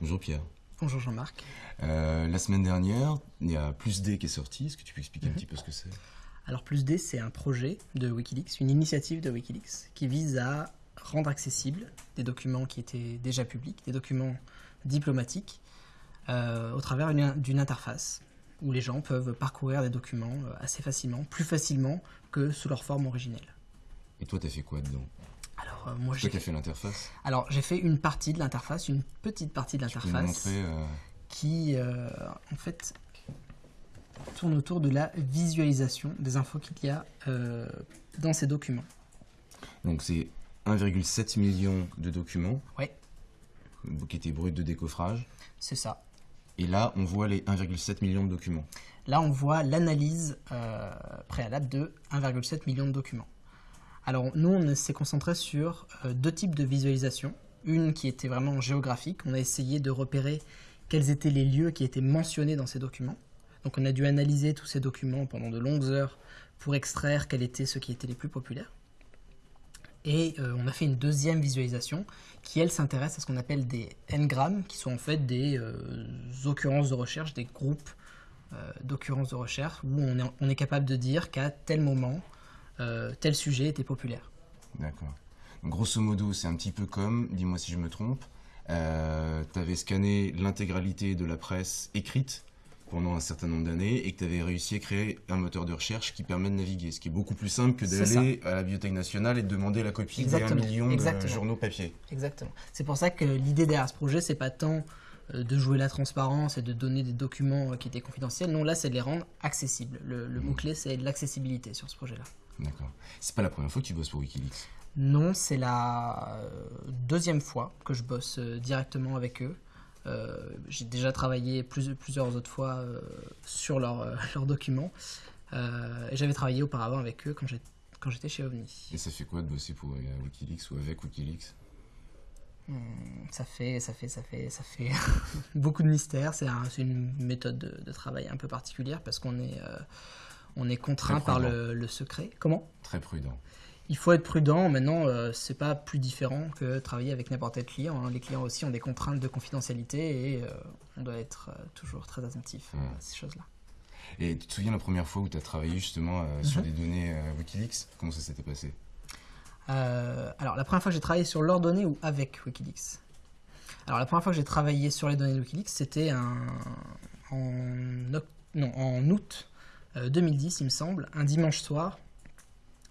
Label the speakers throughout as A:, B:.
A: Bonjour Pierre.
B: Bonjour Jean-Marc.
A: Euh, la semaine dernière, il y a Plus D qui est sorti. Est-ce que tu peux expliquer un
B: Mhm.
A: petit peu ce que c'est?
B: Alors Plus D, c'est un projet de Wikileaks, une initiative de Wikileaks qui vise à rendre accessibles des documents qui étaient déjà publics, des documents diplomatiques, euh, au travers une- d'une interface où les gens peuvent parcourir des documents euh, assez facilement, plus facilement que sous leur forme originelle.
A: Et toi, t'as fait quoi dedans?
B: Alors euh, moi j'ai
A: fait l'interface
B: alors j'ai fait une partie de l'interface, une petite partie de l'interface.
A: euh,
B: qui euh, en fait tourne autour de la visualisation des infos qu'il y a dans ces documents.
A: Donc c'est 1,7 million de documents qui étaient bruts de décoffrage.
B: c'est ça.
A: Et là, on voit les 1,7 millions de documents.
B: Là, on voit l'analyse préalable de 1,7 million de documents. Alors, nous, on s'est concentré sur euh, deux types de visualisation. Une qui était vraiment géographique. On a essayé de repérer quels étaient les lieux qui étaient mentionnés dans ces documents. Donc, on a dû analyser tous ces documents pendant de longues heures pour extraire quels étaient ceux qui étaient les plus populaires. Et euh, on a fait une deuxième visualisation qui, elle, s'intéresse à ce qu'on appelle des n-grammes, qui sont en fait des euh, occurrences de recherche, des groupes d'occurrences de recherche, où on est capable de dire qu'à tel moment, euh, tel sujet était populaire.
A: D'accord. Grosso modo, c'est un petit peu comme, dis-moi si je me trompe, euh, tu avais scanné l'intégralité de la presse écrite pendant un certain nombre d'années et que tu avais réussi à créer un moteur de recherche qui permet de naviguer, ce qui est beaucoup plus simple que d'aller à la Bibliothèque nationale et de demander la copie des 1
B: Exactement,
A: million de journaux papier.
B: Exactement. C'est pour ça que l'idée derrière ce projet, c'est pas tant euh, de jouer la transparence et de donner des documents euh, qui étaient confidentiels. Non, là, c'est de les rendre accessibles. Le, le mot-clé, c'est l'accessibilité sur ce projet-là.
A: D'accord. C'est pas la première fois que tu bosses pour Wikileaks?
B: Non, c'est la euh, deuxième fois que je bosse euh, directement avec eux. Euh, J'ai déjà travaillé plus- plusieurs autres fois euh, sur leurs euh, leurs documents. Et j'avais travaillé auparavant avec eux quand j'étais chez OVNI.
A: Et ça fait quoi de bosser pour Wikileaks ou avec Wikileaks?
B: Ça fait, ça fait, ça fait, ça fait beaucoup de mystères. C'est un- une méthode de, de travail un peu particulière parce qu'on est, on est contraint par le, le secret. Comment?
A: Très prudent.
B: Il faut être prudent. Maintenant, euh, c'est pas plus différent que travailler avec n'importe quel client. hein. Les clients aussi ont des contraintes de confidentialité et euh, on doit être euh, toujours très attentif à ces choses-là.
A: Et tu te souviens la première fois où tu as travaillé justement euh, sur
B: Mhm.
A: des données Wikileaks? Comment ça s'était passé?
B: Alors, la première fois que j'ai travaillé sur leurs données ou avec Wikileaks? Alors, la première fois que j'ai travaillé sur les données de Wikileaks, c'était un- en, non, en août 2010, il me semble, un dimanche soir.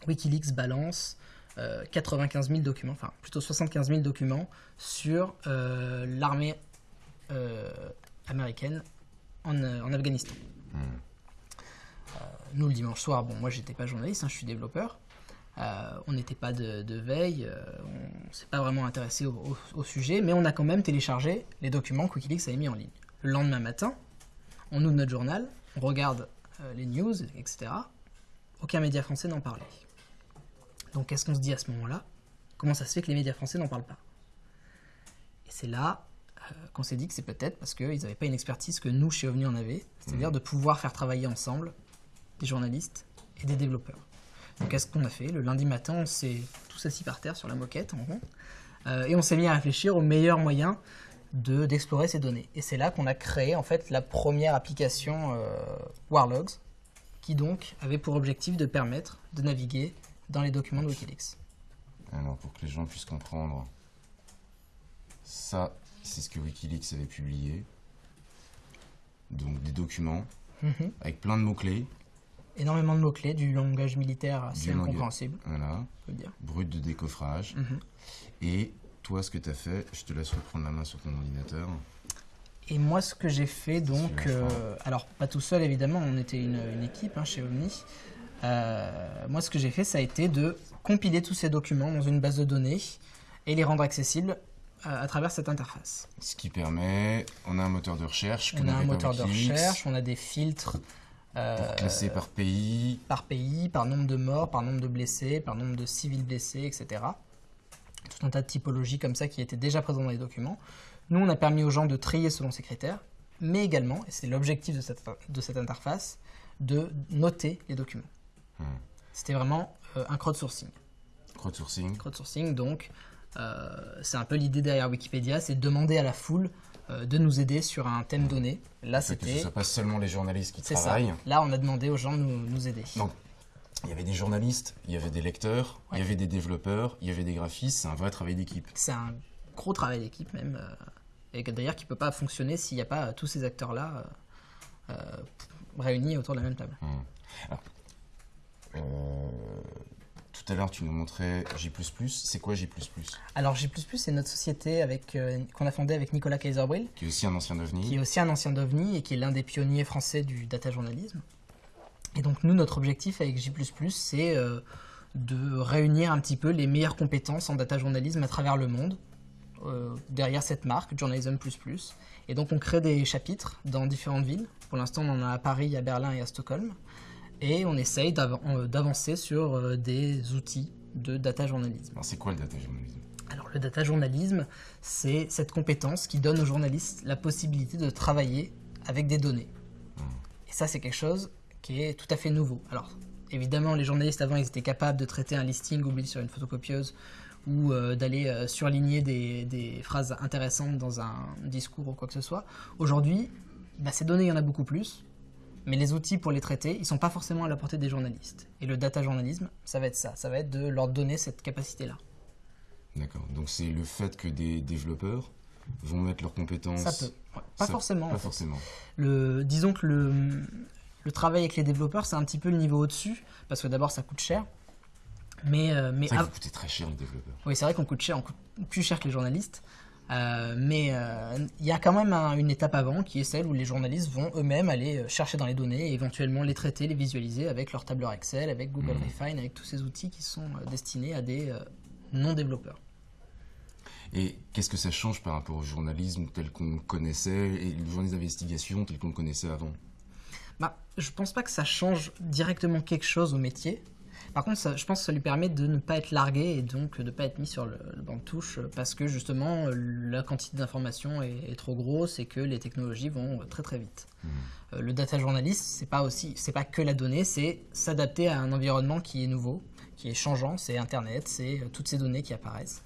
B: Wikileaks balance euh, 95 000 documents, enfin plutôt 75 000 documents sur euh, l'armée euh, américaine en, euh, en Afghanistan.
A: Hmm.
B: Nous, le dimanche soir, bon, moi j'étais pas journaliste, hein, je suis développeur. Euh, on n'était pas de, de veille, euh, on s'est pas vraiment intéressé au, au- au sujet, mais on a quand même téléchargé les documents que Wikileaks avait mis en ligne. Le lendemain matin, on ouvre notre journal, on regarde euh, les news, etc. Aucun média français n'en parlait. Donc qu'est-ce qu'on se dit à ce moment-là? Comment ça se fait que les médias français n'en parlent pas? Et c'est là euh, qu'on s'est dit que c'est peut-être parce qu'ils n'avaient pas une expertise que nous, chez OVNI, on avait, c'est-à-dire de pouvoir faire travailler ensemble des journalistes et des développeurs. Donc qu'est-ce qu'on a fait? Le lundi matin, on s'est tous assis par terre sur la moquette en rond euh, et on s'est mis à réfléchir au meilleur de d'explorer ces données. Et c'est là qu'on a créé en fait la première application euh, Warlogs qui donc avait pour objectif de permettre de naviguer dans les documents de Wikileaks.
A: Alors, pour que les gens puissent comprendre, ça, c'est ce que Wikileaks avait publié. Donc, des documents
B: Mhm.
A: avec plein de mots-clés.
B: Énormément de mots-clés, du langage militaire assez incompréhensible,
A: Voilà.
B: on peut le dire.
A: Brut de décoffrage.
B: Mhm.
A: Et toi, ce que tu as fait, je te laisse reprendre la main sur ton ordinateur.
B: Et moi, ce que j'ai fait, donc, euh, alors pas tout seul évidemment, on était une, une équipe hein, chez OVNI. Euh, moi, ce que j'ai fait, ça a été de compiler tous ces documents dans une base de données et les rendre accessibles euh, à travers cette interface.
A: Ce qui permet, on a un moteur de recherche
B: On a un moteur de recherche, on a des filtres euh,
A: pour classer par pays.
B: par pays, par nombre de morts, par nombre de blessés, par nombre de civils blessés, etc. Tout un tas de typologies comme ça qui étaient déjà présentes dans les documents. Nous, on a permis aux gens de trier selon ces critères, mais également, et c'est l'objectif de cette, de cette interface, de noter les documents.
A: Hmm.
B: C'était vraiment euh, un crowdsourcing.
A: Crowdsourcing.
B: Crowdsourcing, donc, euh, c'est un peu l'idée derrière Wikipédia, c'est demander à la foule euh, de nous aider sur un thème donné. Là,
A: que ce
B: c'était.
A: soit pas seulement les journalistes qui
B: C'est ça.
A: travaillent.
B: Là, on a demandé aux gens de nous, nous aider.
A: Donc, il y avait des journalistes, il y avait des lecteurs, il y avait des développeurs, il y avait des graphistes. C'est un vrai travail d'équipe.
B: C'est un gros travail d'équipe même. euh, et que d'ailleurs, qui peut pas fonctionner s'il n'y a pas euh, tous ces acteurs-là euh, réunis autour de la même table.
A: Euh, tout à l'heure, tu nous montrais J++. C'est quoi J++
B: Alors, J++, c'est notre société avec, euh, qu'on a fondée avec Nicolas Kaiserbrill,
A: Qui est aussi un ancien
B: qui
A: ovni.
B: est aussi un ancien d'OVNI et qui est l'un des pionniers français du data journalisme. Et donc nous, notre objectif avec J++, c'est euh, de réunir un petit peu les meilleures compétences en data journalisme à travers le monde, euh, derrière cette marque, Journalism++. Et donc on crée des chapitres dans différentes villes. Pour l'instant, on en a à Paris, à Berlin et à Stockholm. Et on essaye euh, d'avancer sur des outils de data journalisme.
A: Alors, c'est quoi le data journalisme?
B: Alors le data journalisme, c'est cette compétence qui donne aux journalistes la possibilité de travailler avec des données. Et ça, c'est quelque chose qui est tout à fait nouveau. Alors évidemment, les journalistes avant, ils étaient capables de traiter un listing oublié sur une photocopieuse ou euh, d'aller euh, surligner des, des phrases intéressantes dans un discours ou quoi que ce soit. Aujourd'hui, bah, ces données, il y en a beaucoup plus. Mais les outils pour les traiter, ils ne sont pas forcément à la portée des journalistes. Et le data journalisme, ça va être ça. Ça va être de leur donner cette capacité-là.
A: D'accord. Donc, c'est le fait que des développeurs vont mettre leurs compétences.
B: Ça peut. Ouais, Pas
A: Ça-
B: forcément. en
A: Pas
B: fait.
A: forcément.
B: Le, disons que le, le travail avec les développeurs, c'est un petit peu le niveau au-dessus, parce que d'abord, ça coûte cher. Mais, euh, mais
A: coûtez très cher, les développeurs.
B: oui, c'est vrai qu'on coûte cher, on coûte plus cher que les journalistes. Euh, mais euh, il y a quand même un- une étape avant qui est celle où les journalistes vont eux-mêmes aller euh, chercher dans les données et éventuellement les traiter, les visualiser avec leur tableur Excel, avec Google
A: Mhm.
B: Refine, avec tous ces outils qui sont destinés à des non-développeurs.
A: Et qu'est-ce que ça change par rapport au journalisme tel qu'on le connaissait et le journalisme d'investigation tel qu'on le connaissait avant?
B: Bah, je pense pas que ça change directement quelque chose au métier. Par contre, ça- je pense que ça lui permet de ne pas être largué et donc de ne pas être mis sur le, le banc de touche euh, parce que justement euh, la quantité d'informations est, est trop grosse et que les technologies vont euh, très très vite. Euh, le data journaliste, c'est pas aussi, c'est pas que la donnée, c'est s'adapter à un environnement qui est nouveau, qui est changeant, c'est Internet, c'est toutes ces données qui apparaissent.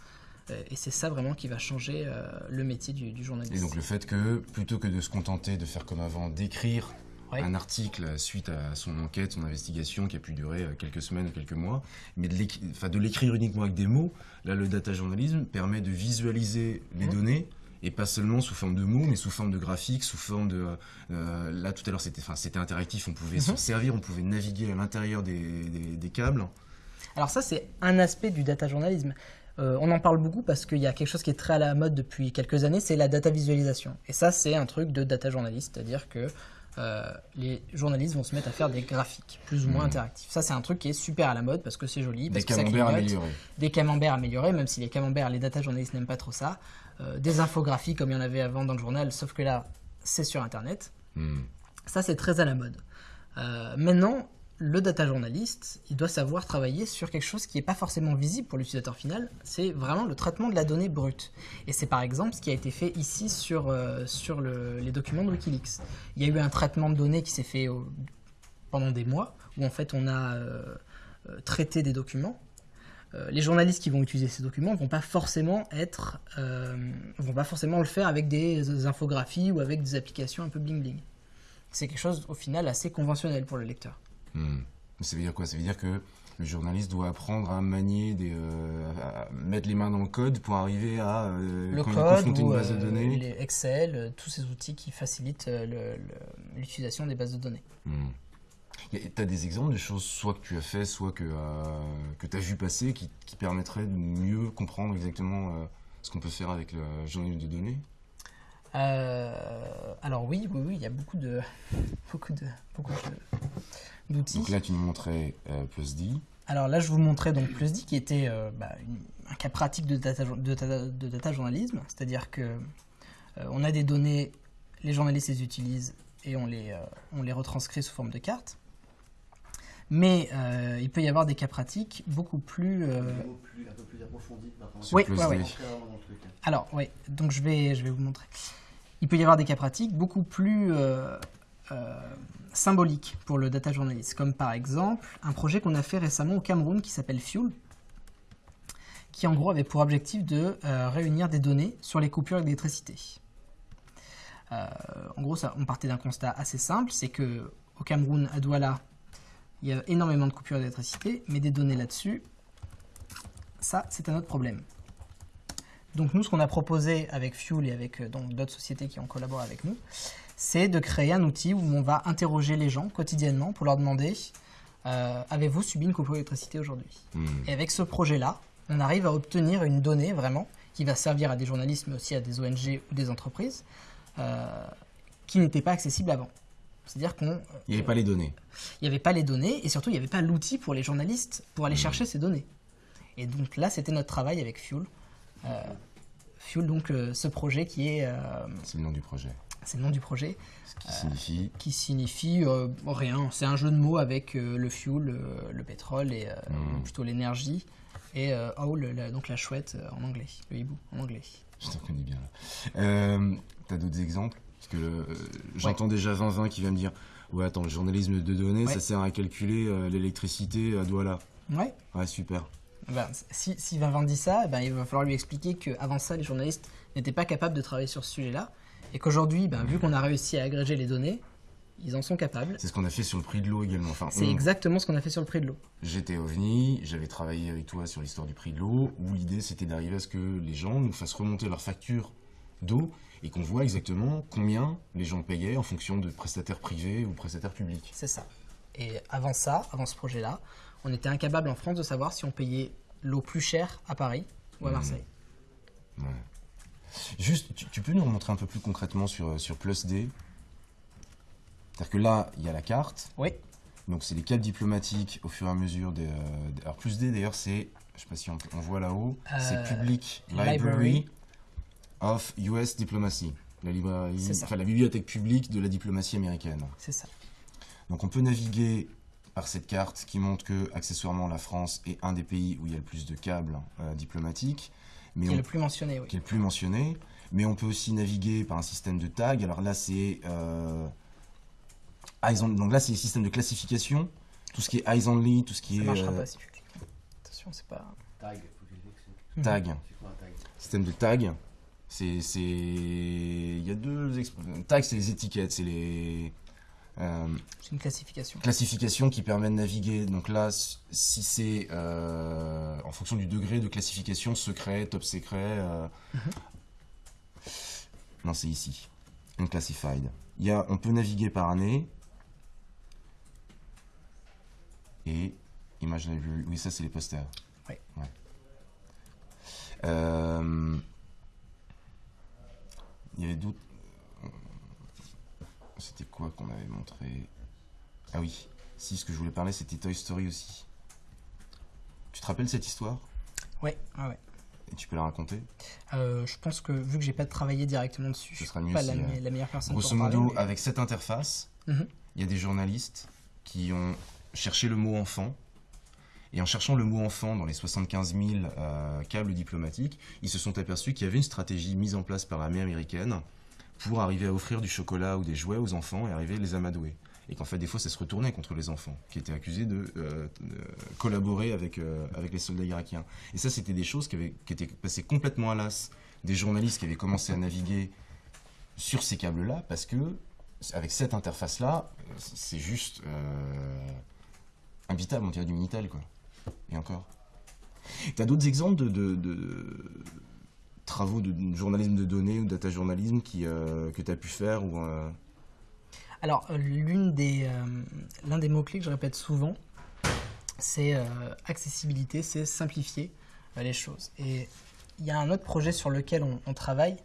B: Et c'est ça vraiment qui va changer euh, le métier du, du journaliste.
A: Et donc le fait que, plutôt que de se contenter de faire comme avant, d'écrire
B: Ouais.
A: un article suite à son enquête, son investigation qui a pu durer euh, quelques semaines ou quelques mois, mais de l'écrire uniquement avec des mots, là le data journalisme permet de visualiser les données et pas seulement sous forme de mots, mais sous forme de graphiques, sous forme de... euh, là tout à l'heure c'était enfin, interactif, on pouvait s'en
B: Mhm.
A: servir, on pouvait naviguer à l'intérieur des, des- des câbles.
B: Alors ça, c'est un aspect du data journalisme. Euh, on en parle beaucoup parce qu'il y a quelque chose qui est très à la mode depuis quelques années, c'est la data visualisation. Et ça, c'est un truc de data journaliste, c'est-à-dire que euh, les journalistes vont se mettre à faire des graphiques plus ou moins
A: Mhm.
B: interactifs. Ça, c'est un truc qui est super à la mode parce que c'est joli, parce
A: Des
B: que ça
A: camemberts
B: clignote,
A: améliorés.
B: des camemberts améliorés, même si les camemberts, les data journalistes n'aiment pas trop ça, Euh, des infographies comme il y en avait avant dans le journal, sauf que là, c'est sur Internet.
A: Hmm.
B: Ça, c'est très à la mode. Euh, maintenant, le data journaliste, il doit savoir travailler sur quelque chose qui n'est pas forcément visible pour l'utilisateur final, c'est vraiment le traitement de la donnée brute. Et c'est par exemple ce qui a été fait ici sur, euh, sur le- les documents de Wikileaks. Il y a eu un traitement de données qui s'est fait pendant des mois, où en fait on a euh, euh, traité des documents. Les journalistes qui vont utiliser ces documents vont vont pas forcément le faire avec des infographies ou avec des applications un peu bling bling. C'est quelque chose au final assez conventionnel pour le lecteur.
A: Hmm. Ça veut dire quoi? Ça veut dire que le journaliste doit apprendre à manier, des, euh, à mettre les mains dans le code pour arriver à, euh,
B: le code ou
A: une base de
B: euh,
A: données.
B: les Excel, euh, tous ces outils qui facilitent l'utilisation des bases de données.
A: Hmm. Tu as des exemples de choses soit que tu as fait, soit que, euh, que tu as vu passer qui, qui permettraient de mieux comprendre exactement euh, ce qu'on peut faire avec le journalisme de données?
B: Euh, alors oui, oui, oui, il y a beaucoup de, beaucoup de, beaucoup de- d'outils.
A: Donc là, tu nous montrais euh, PlusD.
B: Alors là, je vous montrais donc PlusD qui était euh, bah, une- un cas pratique de data, de data- de data journalisme, c'est-à-dire que euh, on a des données, les journalistes les utilisent et on les, euh, on les retranscrit sous forme de cartes. Mais euh, il peut y avoir des cas pratiques beaucoup plus. euh,
C: un peu plus approfondis maintenant.
A: Sur
B: Oui, ouais, ouais. Alors, oui, donc je vais, je vais vous montrer. Il peut y avoir des cas pratiques beaucoup plus euh, euh, symboliques pour le data journalist, comme par exemple un projet qu'on a fait récemment au Cameroun qui s'appelle Fuel, qui en gros avait pour objectif de euh, réunir des données sur les coupures d'électricité. Euh, en gros, on partait d'un constat assez simple, c'est que au Cameroun, à Douala, il y a énormément de coupures d'électricité, mais des données là-dessus, ça, c'est un autre problème. Donc nous, ce qu'on a proposé avec Fuel et avec euh, d'autres sociétés qui ont collaboré avec nous, c'est de créer un outil où on va interroger les gens quotidiennement pour leur demander euh, avez-vous subi une coupure d'électricité aujourd'hui?
A: Hmm.
B: Et avec ce projet-là, on arrive à obtenir une donnée vraiment qui va servir à des journalistes, mais aussi à des ONG ou des entreprises, euh, qui n'étaient pas accessibles avant. C'est-à-dire qu'on
A: Il n'y avait pas les données.
B: il n'y avait pas les données et surtout il n'y avait pas l'outil pour les journalistes pour aller chercher ces données. Et donc là, c'était notre travail avec Fuel. Euh, Fuel, donc ce projet qui est,
A: C'est le nom du projet.
B: C'est le nom du projet,
A: Ce qui signifie.
B: qui signifie euh, rien. C'est un jeu de mots avec euh, le fuel, euh, le pétrole et euh,
A: Mm.
B: plutôt l'énergie et euh, owl, la- donc la chouette euh, en anglais, le hibou en anglais.
A: Je t'en connais bien là. Euh, T'as d'autres exemples? Parce que euh, j'entends déjà 20-20 qui vient me dire Ouais, attends, le journalisme de données,
B: Ouais.
A: ça sert à calculer euh, l'électricité à Douala.
B: Ouais.
A: Ouais, super.
B: Ben, si, si Vincent dit ça, ben, il va falloir lui expliquer qu'avant ça, les journalistes n'étaient pas capables de travailler sur ce sujet-là. Et qu'aujourd'hui, ben, vu qu'on a réussi à agréger les données, ils en sont capables.
A: C'est ce qu'on a fait sur le prix de l'eau également. Enfin,
B: C'est
A: on-
B: exactement ce qu'on a fait sur le prix de l'eau.
A: J'étais OVNI, j'avais travaillé avec toi sur l'histoire du prix de l'eau, où l'idée c'était d'arriver à ce que les gens nous fassent remonter leur facture d'eau et qu'on voit exactement combien les gens payaient en fonction de prestataires privés ou prestataires publics.
B: C'est ça. Et avant ça, avant ce projet-là, on était incapable en France de savoir si on payait l'eau plus chère à Paris ou à
A: Mhm.
B: Marseille.
A: Ouais. Juste, tu, tu peux nous remontrer un peu plus concrètement sur, sur Plus D? C'est-à-dire que là, il y a la carte,
B: Oui,
A: donc c'est les câbles diplomatiques au fur et à mesure des... euh, des- alors Plus D d'ailleurs c'est, je sais pas si on, on voit là-haut, c'est
B: Euh,
A: Public
B: Library.
A: Library of US Diplomacy. La, enfin, la bibliothèque publique de la diplomatie américaine.
B: c'est ça.
A: Donc on peut naviguer par cette carte qui montre que accessoirement la France est un des pays où il y a le plus de câbles euh, diplomatiques, mais
B: Qui est
A: on
B: le plus mentionné, oui.
A: qui est le plus mentionné. Mais on peut aussi naviguer par un système de tag. Alors là, c'est. Euh, eyes on- donc là, c'est le système de classification. Tout ce qui est eyes only, tout ce qui
B: Ça
A: est
B: marchera
A: euh,
B: pas si tu cliques. Attention, c'est pas.
C: Tag, faut que je l'explique.
A: tag.
C: C'est quoi un tag?
A: Système de tag. C'est. c'est- Il y a deux. exp- Tag, c'est les étiquettes, c'est les. Euh,
B: C'est une classification.
A: classification qui permet de naviguer. Donc là, si c'est euh, en fonction du degré de classification, secret, top secret. euh, Non, c'est ici. Unclassified. Il y a, on peut naviguer par année. Et image library. Oui, ça, c'est les posters.
B: Oui.
A: Ouais. Il y avait d'autres. C'était quoi qu'on avait montré Ah oui, si, ce que je voulais parler, c'était Toy Story aussi. Tu te rappelles cette histoire?
B: Ouais, ouais, ouais.
A: Et tu peux la raconter?
B: Euh, je pense que vu que j'ai pas travaillé directement dessus,
A: Ce
B: je
A: sera
B: suis
A: mieux
B: pas
A: si,
B: la,
A: euh,
B: la meilleure personne
A: Grosso
B: pour en parler,
A: modo,
B: mais-
A: avec cette interface,
B: Mhm.
A: il y a des journalistes qui ont cherché le mot enfant. Et en cherchant le mot enfant dans les 75 000 euh, câbles diplomatiques, ils se sont aperçus qu'il y avait une stratégie mise en place par l'armée américaine pour arriver à offrir du chocolat ou des jouets aux enfants et arriver à les amadouer. Et qu'en fait, des fois, ça se retournait contre les enfants, qui étaient accusés de, euh, de collaborer avec, euh, avec les soldats irakiens. Et ça, c'était des choses qui, avaient, qui étaient passées complètement à l'as des journalistes qui avaient commencé à naviguer sur ces câbles-là, parce que avec cette interface-là, euh, c'est juste euh, imbitable, on dirait du Minitel, quoi. Et encore. T'as d'autres exemples de travaux de journalisme de données ou data journalisme qui, euh, que tu as pu faire ou, euh,
B: Alors, euh, l'une des, l'un des mots-clés que je répète souvent, c'est accessibilité, c'est simplifier les choses. Et il y a un autre projet sur lequel on, on travaille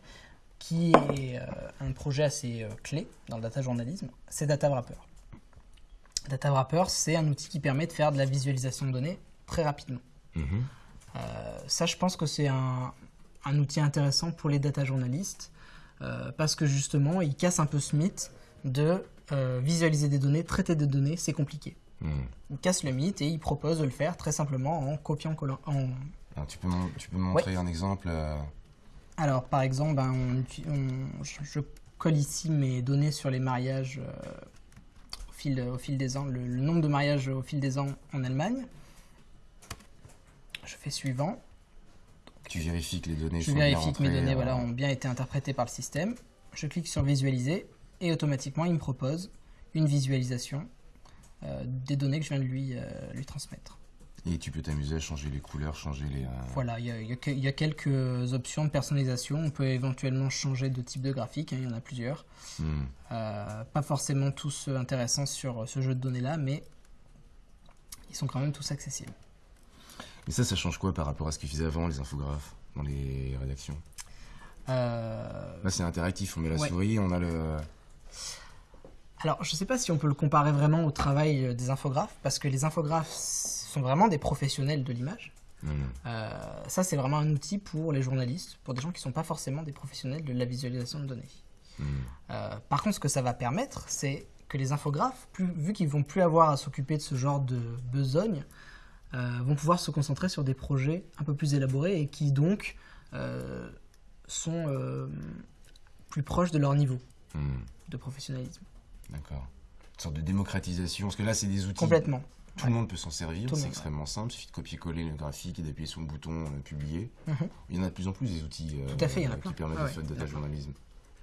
B: qui est euh, un projet assez euh, clé dans le data journalisme, c'est Data Wrapper. Data Wrapper, c'est un outil qui permet de faire de la visualisation de données très rapidement. Euh, ça, je pense que c'est un, un outil intéressant pour les data journalistes euh, parce que justement, il casse un peu ce mythe de euh, visualiser des données, traiter des données, c'est compliqué.
A: Mhm.
B: Il casse le mythe et il propose de le faire très simplement en copiant collant. En...
A: Alors, tu peux, mon- tu peux me montrer un exemple euh,
B: Alors, par exemple, ben, on uti- on- je, je colle ici mes données sur les mariages au, fil, au fil des ans, le, le nombre de mariages au fil des ans en Allemagne. Je fais suivant.
A: Tu vérifies que les données
B: Je
A: sont bien
B: vérifie que mes données
A: euh,
B: voilà, ont bien été interprétées par le système. je clique sur visualiser et automatiquement il me propose une visualisation euh, des données que je viens de lui, euh, lui transmettre.
A: Et tu peux t'amuser à changer les couleurs, changer les.
B: Voilà, il y, a- il y a que- il y a quelques options de personnalisation. On peut éventuellement changer de type de graphique, hein, il y en a plusieurs.
A: hmm.
B: Pas forcément tous intéressants sur ce jeu de données-là, mais ils sont quand même tous accessibles.
A: Et ça, ça change quoi par rapport à ce qu'ils faisaient avant, les infographes, dans les rédactions?
B: Euh,
A: Là, c'est interactif, on met la
B: Ouais.
A: souris, on a le.
B: Alors, je ne sais pas si on peut le comparer vraiment au travail euh, des infographes, parce que les infographes sont vraiment des professionnels de l'image. Euh, ça, c'est vraiment un outil pour les journalistes, pour des gens qui ne sont pas forcément des professionnels de la visualisation de données.
A: Hmm.
B: Euh, par contre, ce que ça va permettre, c'est que les infographes, plus- vu qu'ils vont plus avoir à s'occuper de ce genre de besogne, vont pouvoir se concentrer sur des projets un peu plus élaborés et qui donc euh, sont euh, plus proches de leur niveau
A: Hmm.
B: de professionnalisme.
A: D'accord. Une sorte de démocratisation, parce que là, c'est des outils.
B: Complètement.
A: Tout le monde peut s'en servir, c'est extrêmement simple, il suffit de copier-coller le graphique et d'appuyer sur le bouton euh, publier.
B: Mhm.
A: Il y en a de plus en plus des outils euh,
B: Tout à fait, il y en a
A: qui permettent
B: Ah
A: de
B: ouais,
A: faire
B: en
A: data journalisme.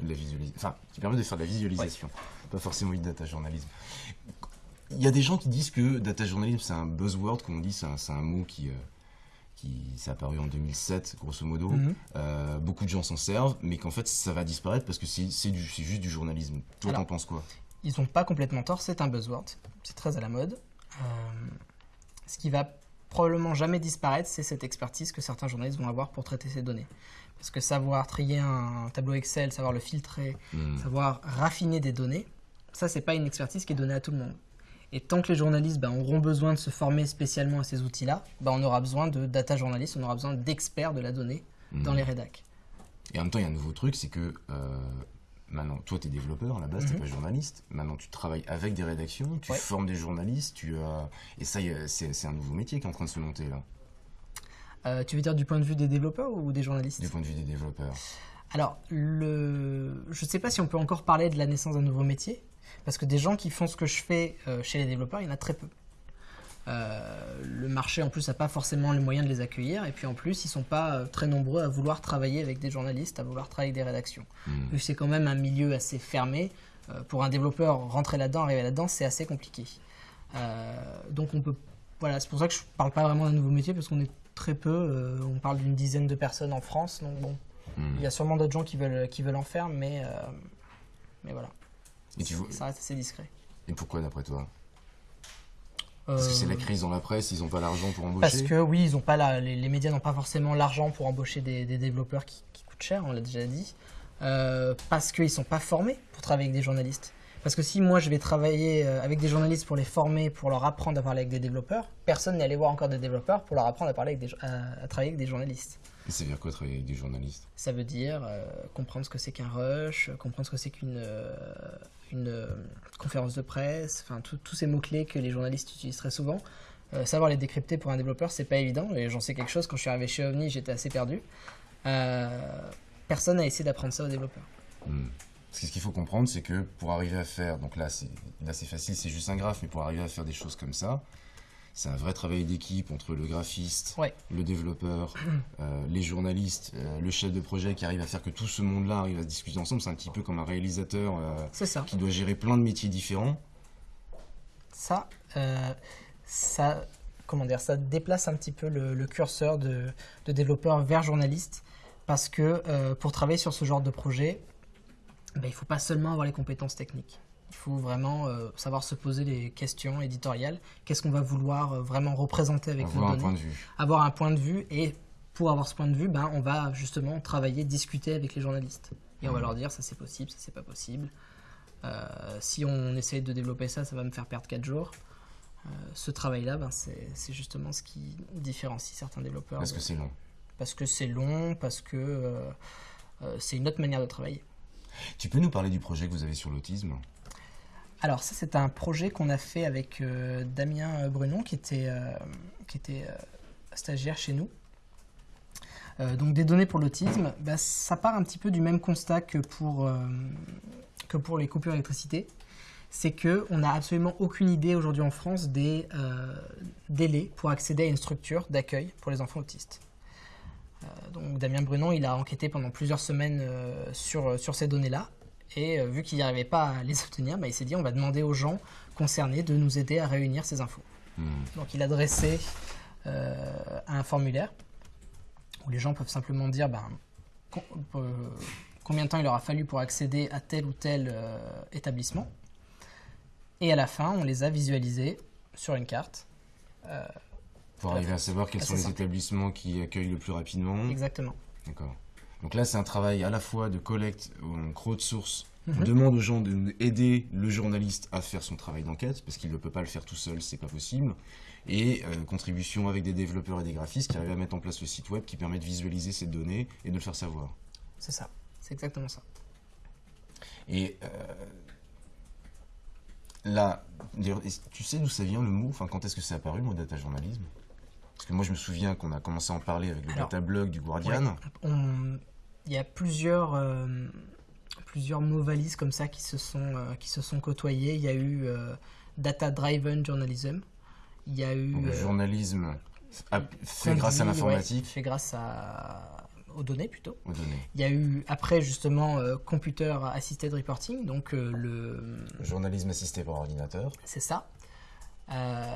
A: De la visualisation. Enfin, qui permettent de faire de la visualisation. Pas forcément du data journalisme. Il y a des gens qui disent que data journalisme, c'est un buzzword, comme on dit, c'est un, mot qui. euh, qui s'est apparu en 2007, grosso modo.
B: Mhm.
A: Euh, beaucoup de gens s'en servent, mais qu'en fait, ça va disparaître parce que c'est juste du journalisme. Toi, t'en penses quoi?
B: Ils n'ont pas complètement tort, c'est un buzzword, c'est très à la mode. Euh, ce qui va probablement jamais disparaître, c'est cette expertise que certains journalistes vont avoir pour traiter ces données. Parce que savoir trier un tableau Excel, savoir le filtrer,
A: Hmm.
B: savoir raffiner des données, ça c'est pas une expertise qui est donnée à tout le monde. Et tant que les journalistes ben, auront besoin de se former spécialement à ces outils-là, ben, on aura besoin de data journalistes, on aura besoin d'experts de la donnée dans
A: Hmm.
B: les rédacs.
A: Et en même temps, il y a un nouveau truc, c'est que euh, maintenant, toi, tu es développeur à la base, tu
B: Mhm.
A: pas journaliste. Maintenant, tu travailles avec des rédactions, tu
B: Ouais.
A: formes des journalistes, tu as... et ça, c'est un nouveau métier qui est en train de se monter là,
B: Euh, tu veux dire du point de vue des développeurs ou des journalistes?
A: Du point de vue des développeurs.
B: Alors, le... je ne sais pas si on peut encore parler de la naissance d'un nouveau métier, parce que des gens qui font ce que je fais euh, chez les développeurs, il y en a très peu. Euh, le marché, en plus, n'a pas forcément les moyens de les accueillir, et puis en plus, ils ne sont pas euh, très nombreux à vouloir travailler avec des journalistes, à vouloir travailler avec des rédactions. Que c'est quand même un milieu assez fermé, euh, pour un développeur, rentrer là-dedans, arriver là-dedans, c'est assez compliqué. Donc on peut... Voilà, c'est pour ça que je ne parle pas vraiment d'un nouveau métier, parce qu'on est très peu, on parle d'une dizaine de personnes en France, donc bon,
A: Hmm.
B: il y a sûrement d'autres gens qui veulent, qui veulent en faire, mais, mais voilà,
A: Et, tu vois...
B: ça reste assez discret.
A: et pourquoi d'après toi? Parce que c'est la
B: Euh,
A: crise dans la presse, ils n'ont pas l'argent pour embaucher
B: Parce que oui, ils ont pas la- les, les médias n'ont pas forcément l'argent pour embaucher des, des développeurs qui, qui coûtent cher, on l'a déjà dit. Euh, parce qu'ils sont pas formés pour travailler avec des journalistes. Parce que si moi je vais travailler euh, avec des journalistes pour les former, pour leur apprendre à parler avec des développeurs, personne n'est allé voir encore des développeurs pour leur apprendre à, parler avec des, à- à travailler avec des journalistes.
A: Et ça veut dire quoi travailler avec des journalistes?
B: Ça veut dire euh, comprendre ce que c'est qu'un rush, comprendre ce que c'est qu'une euh, une, euh, conférence de presse, enfin tous ces mots-clés que les journalistes utilisent très souvent. Euh, savoir les décrypter pour un développeur, c'est pas évident, et j'en sais quelque chose. Quand je suis arrivé chez OVNI, j'étais assez perdu. Euh, personne n'a essayé d'apprendre ça aux développeurs.
A: Hmm. Ce qu'il faut comprendre, c'est que pour arriver à faire, donc là c'est facile, c'est juste un graphe, mais pour arriver à faire des choses comme ça, c'est un vrai travail d'équipe entre le graphiste,
B: Ouais.
A: le développeur, euh, les journalistes, euh, le chef de projet qui arrive à faire que tout ce monde-là arrive à se discuter ensemble. C'est un petit peu comme un réalisateur euh,
B: ça.
A: qui doit gérer plein de métiers différents.
B: Ça, ça, comment dire, ça déplace un petit peu le, le curseur de, de développeur vers journaliste, parce que pour travailler sur ce genre de projet, ben, il ne faut pas seulement avoir les compétences techniques. Il faut vraiment euh, savoir se poser les questions éditoriales. Qu'est-ce qu'on va vouloir euh, vraiment représenter avec
A: avoir
B: nos
A: un
B: données
A: point de vue.
B: Avoir un point de vue et pour avoir ce point de vue, ben, on va justement travailler, discuter avec les journalistes. Et on va
A: Mhm.
B: leur dire ça c'est possible, ça c'est pas possible. Euh, si on essaie de développer ça, ça va me faire perdre 4 jours. Ce travail-là, ben, c'est justement ce qui différencie certains développeurs.
A: Parce
B: de-
A: que c'est long.
B: parce que c'est long, parce que c'est une autre manière de travailler.
A: Tu peux nous parler du projet que vous avez sur l'autisme?
B: Alors ça c'est un projet qu'on a fait avec euh, Damien Brunon qui était, euh, euh, stagiaire chez nous. Euh, donc des données pour l'autisme, bah, ça part un petit peu du même constat que pour, euh, les coupures d'électricité. C'est qu'on n'a absolument aucune idée aujourd'hui en France des euh, délais pour accéder à une structure d'accueil pour les enfants autistes. Euh, donc Damien Brunon, il a enquêté pendant plusieurs semaines euh, sur, sur ces données-là Et euh, vu qu'il n'y arrivait pas à les obtenir, bah, il s'est dit on va demander aux gens concernés de nous aider à réunir ces infos.
A: Hmm.
B: Donc il a dressé euh, un formulaire où les gens peuvent simplement dire ben, com- euh, combien de temps il leur a fallu pour accéder à tel ou tel établissement. Et à la fin, on les a visualisés sur une carte.
A: Pour arriver à savoir quels sont les établissements qui accueillent le plus rapidement.
B: exactement.
A: D'accord. Donc là, c'est un travail à la fois de collecte, en crowdsource. On
B: Mhm.
A: demande aux gens de nous aider le journaliste à faire son travail d'enquête, parce qu'il ne peut pas le faire tout seul, c'est pas possible. Et euh, contribution avec des développeurs et des graphistes qui arrivent à mettre en place le site web qui permet de visualiser ces données et de le faire savoir.
B: C'est ça. C'est exactement ça.
A: Et euh, là, tu sais d'où ça vient le mot? Enfin, quand est-ce que c'est apparu, le mot data journalisme? Parce que moi, je me souviens qu'on a commencé à en parler avec le
B: Alors,
A: data blog du Guardian.
B: Ouais. On- Il y a plusieurs, euh, plusieurs mots valises comme ça qui se sont, euh, qui se sont côtoyés. Il y a eu euh, Data Driven Journalism. Il y a eu.
A: Donc, le
B: euh,
A: journalisme fait
B: conduit,
A: grâce à
B: ouais,
A: l'informatique
B: fait grâce à, aux données plutôt.
A: aux données.
B: Il y a eu après justement euh, Computer Assisted Reporting, donc euh, le,
A: Le journalisme assisté par ordinateur.
B: c'est ça. Euh,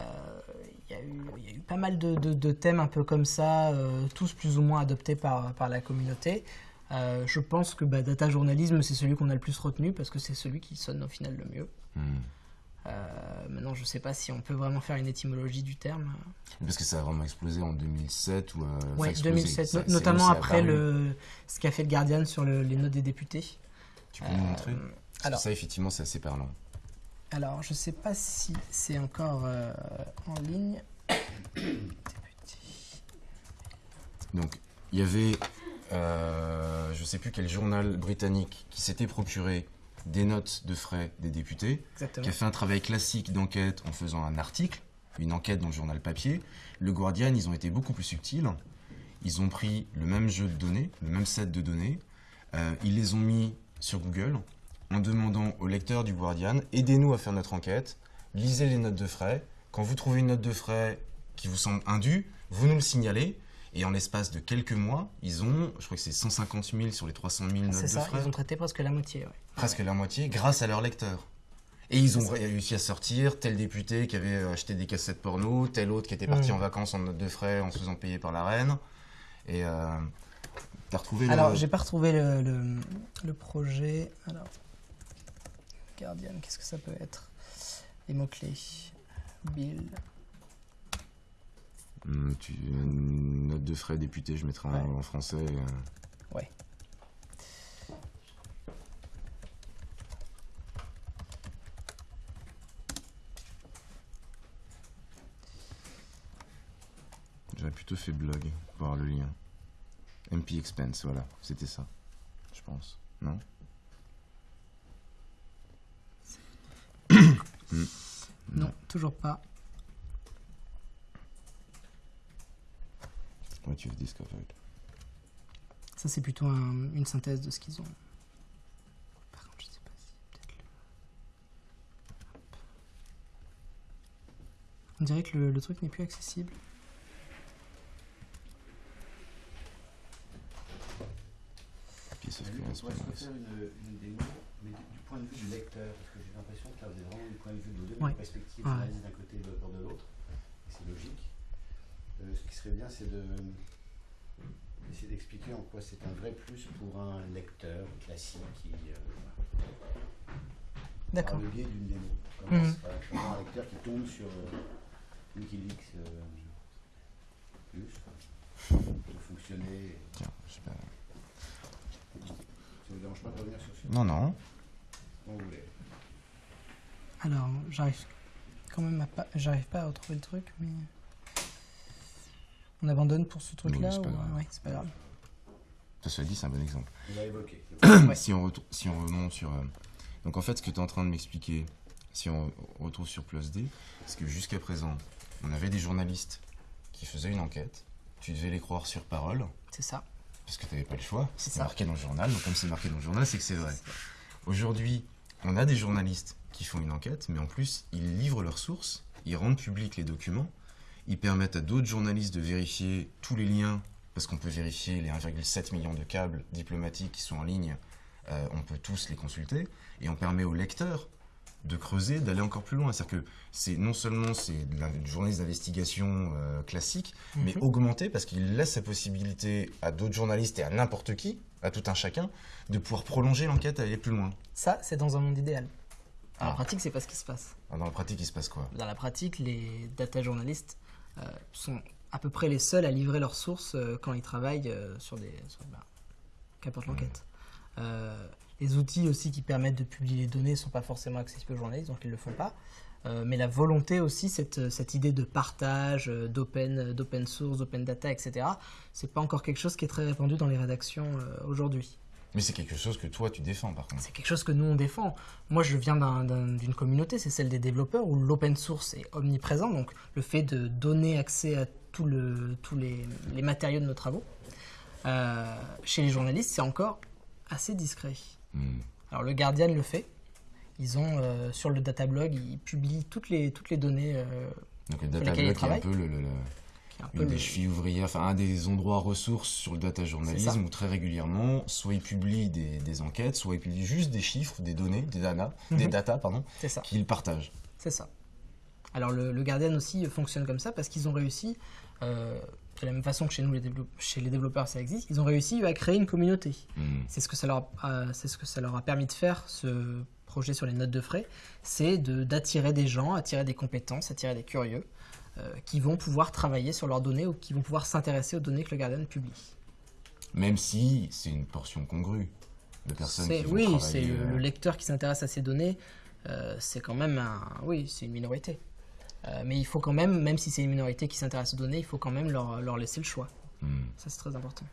B: Il y, a eu- il y a eu pas mal de, de- de thèmes un peu comme ça, tous plus ou moins adoptés par, par la communauté. Euh, je pense que bah, data journalisme, c'est celui qu'on a le plus retenu parce que c'est celui qui sonne au final le mieux.
A: Hmm.
B: Euh, maintenant, je sais pas si on peut vraiment faire une étymologie du terme.
A: Parce que ça a vraiment explosé en 2007 ou. euh,
B: Oui,
A: explosé.
B: 2007,
A: Ça-
B: no-
A: c'est
B: notamment après le, ce qu'a fait le Guardian sur le- les notes des députés.
A: Tu peux nous montrer
B: Euh,
A: que
B: alors-
A: ça, effectivement, c'est assez parlant.
B: Alors, je sais pas si c'est encore en ligne.
A: Donc, il y avait, euh, je sais plus quel journal britannique qui s'était procuré des notes de frais des députés,
B: Exactement.
A: qui a fait un travail classique d'enquête en faisant un article, une enquête dans le journal papier. Le Guardian, ils ont été beaucoup plus subtils. Ils ont pris le même jeu de données, le même set de données, euh, ils les ont mis sur Google en demandant au lecteur du Guardian aidez-nous à faire notre enquête, lisez les notes de frais. Quand vous trouvez une note de frais qui vous semble indue, vous nous le signalez. Et en l'espace de quelques mois, ils ont, je crois que c'est 150 000 sur les 300 000 notes de
B: ça,
A: frais
B: ils ont traité presque la moitié. ouais.
A: presque la moitié, grâce à leur lecteur. Et ils ont réussi à sortir tel député qui avait acheté des cassettes porno, tel autre qui était parti
B: Mm.
A: en vacances en note de frais en se faisant payer par la reine. Et euh, t'as retrouvé
B: Alors,
A: le...
B: j'ai pas retrouvé le, le- le projet. Alors, Guardian, qu'est-ce que ça peut être? Les mots-clés. Bill.
A: Hum, tu- une note de frais député, je mettrai
B: Ouais.
A: en français. euh.
B: Ouais.
A: J'aurais plutôt fait blog pour avoir le lien. MP Expense, voilà, c'était ça, je pense. Non?
B: Non, toujours pas.
A: What you've discovered.
B: Ça, c'est plutôt un- une synthèse de ce qu'ils ont. Par contre, je sais pas si. Peut-être le. Hop. On dirait que le, le truc n'est plus accessible.
A: Piece of
C: On
A: correspondence.
C: pourrait faire une, une démo, mais du, du point de vue du lecteur, parce que j'ai l'impression que là, vous êtes vraiment du point de vue de deux
B: Ouais.
C: perspectives,
B: Ouais.
C: d'un côté, développeur de l'autre. Et C'est logique. Euh, ce qui serait bien, c'est de essayer d'expliquer en quoi c'est un vrai plus pour un lecteur classique qui, euh, par
B: D'accord.
C: le biais d'une démo. Comment
B: Mhm.
C: un lecteur qui tombe sur euh, Wikileaks euh, plus, de fonctionner.
A: Tiens, je sais pas.
C: Ça vous dérange pas de revenir sur ce
A: Non, non.
C: Quand vous voulez.
B: Alors, j'arrive quand même à pas. J'arrive pas à retrouver le truc, mais. On abandonne pour ce truc-là
A: c'est pas
B: ou-
A: grave.
B: Ouais, c'est pas grave.
A: Ça soit dit, c'est un bon exemple.
C: On l'a évoqué.
B: Ouais.
A: si, on retourne, si on remonte sur. euh, donc en fait, ce que tu es en train de m'expliquer, si on retrouve sur Plus D, c'est que jusqu'à présent, on avait des journalistes qui faisaient une enquête. Tu devais les croire sur parole,
B: C'est ça.
A: parce que tu n'avais pas le choix.
B: C'est
A: C'était marqué dans le journal. Donc comme c'est marqué dans le journal, c'est que c'est vrai. Aujourd'hui, on a des journalistes qui font une enquête, mais en plus, ils livrent leurs sources, ils rendent publics les documents, ils permettent à d'autres journalistes de vérifier tous les liens, parce qu'on peut vérifier les 1,7 millions de câbles diplomatiques qui sont en ligne euh, on peut tous les consulter, et on permet au lecteur de creuser, d'aller encore plus loin. C'est-à-dire que c'est non seulement c'est la du journaliste d'investigation euh, classique, mais
B: Mhm.
A: augmenté parce qu'il laisse la possibilité à d'autres journalistes et à n'importe qui, à tout un chacun, de pouvoir prolonger l'enquête et aller plus loin.
B: Ça, c'est dans un monde idéal. En
A: Ah.
B: pratique, c'est pas ce qui se passe.
A: Alors, Dans la pratique, il se passe quoi?
B: Dans la pratique, les data journalistes sont à peu près les seuls à livrer leurs sources euh, quand ils travaillent euh, sur des. bah, qu'importe l'enquête. Euh, les outils aussi qui permettent de publier les données ne sont pas forcément accessibles aux journalistes, donc ils ne le font pas. Euh, mais la volonté aussi, cette, cette idée de partage, euh, d'open, d'open source, d'open data, etc., c'est pas encore quelque chose qui est très répandu dans les rédactions euh, aujourd'hui.
A: Mais c'est quelque chose que toi, tu défends, par contre.
B: C'est quelque chose que nous on défend. Moi je viens d'un- d'un- d'une communauté, c'est celle des développeurs, où l'open source est omniprésent, donc le fait de donner accès à tout le- tous les, les matériaux de nos travaux. Euh, chez les journalistes, c'est encore assez discret.
A: Hmm.
B: Alors le Guardian le fait. Ils ont euh, sur le datablog, ils publient toutes les, toutes les données. euh,
A: Donc le
B: lesquels
A: data
B: il
A: blog est un peu le-
B: un
A: une des
B: le-
A: chevilles ouvrières, enfin un des endroits ressources sur le data journalisme où très régulièrement, soit ils publient des, des enquêtes, soit ils publient juste des chiffres, des données, des data, des
B: Mhm.
A: data pardon, qu'ils partagent.
B: C'est ça. Alors le, le Guardian aussi fonctionne comme ça parce qu'ils ont réussi, euh, de la même façon que chez nous les, chez les développeurs ça existe, ils ont réussi à créer une communauté.
A: Hmm.
B: C'est ce que ça leur a, c'est ce que ça leur a permis de faire ce projet sur les notes de frais, c'est de d'attirer des gens, attirer des compétences, attirer des curieux euh, qui vont pouvoir travailler sur leurs données ou qui vont pouvoir s'intéresser aux données que le Guardian publie.
A: Même si c'est une portion congrue de personnes qui vont
B: oui, c'est le,
A: euh,
B: le lecteur qui s'intéresse à ces données, euh, c'est quand même un, oui, c'est une minorité. Euh, mais il faut quand même, même si c'est une minorité qui s'intéresse aux données, il faut quand même leur, leur laisser le choix.
A: hmm.
B: Ça, c'est très important.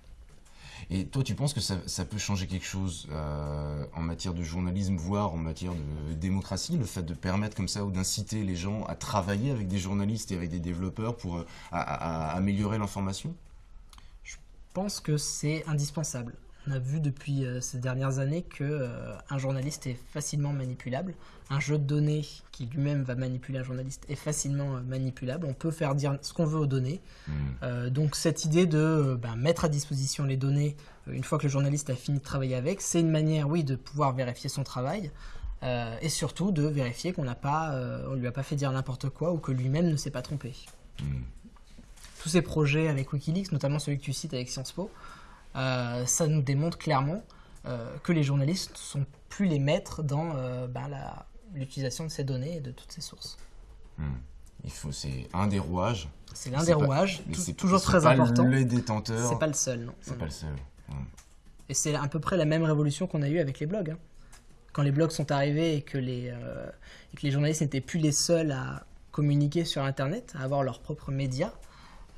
A: Et toi, tu penses que ça, peut changer quelque chose euh, en matière de journalisme, voire en matière de démocratie, le fait de permettre comme ça ou d'inciter les gens à travailler avec des journalistes et avec des développeurs pour euh, améliorer l'information?
B: Je pense que c'est indispensable. On a vu depuis euh, ces dernières années que euh, un journaliste est facilement manipulable. Un jeu de données qui lui-même va manipuler un journaliste est facilement euh, manipulable. On peut faire dire ce qu'on veut aux données.
A: Hmm.
B: Donc cette idée de ben, mettre à disposition les données une fois que le journaliste a fini de travailler avec, c'est une manière, oui, de pouvoir vérifier son travail et surtout de vérifier qu'on n'a pas, on lui a pas fait dire n'importe quoi ou que lui-même ne s'est pas trompé.
A: Hmm.
B: Tous ces projets avec WikiLeaks, notamment celui que tu cites avec Sciences Po, ça nous démontre clairement euh, que les journalistes ne sont plus les maîtres dans euh, ben, l'utilisation de ces données et de toutes ces sources.
A: Hmm. Il faut, c'est un des rouages.
B: C'est l'un des
A: pas-
B: rouages,
A: c'est
B: toujours très
A: pas
B: important.
A: Les détenteurs.
B: C'est pas le seul, non.
A: C'est pas le seul. Hmm.
B: Et c'est à peu près la même révolution qu'on a eue avec les blogs. hein. Quand les blogs sont arrivés et que les, euh, et que les journalistes n'étaient plus les seuls à communiquer sur Internet, à avoir leurs propres médias, euh,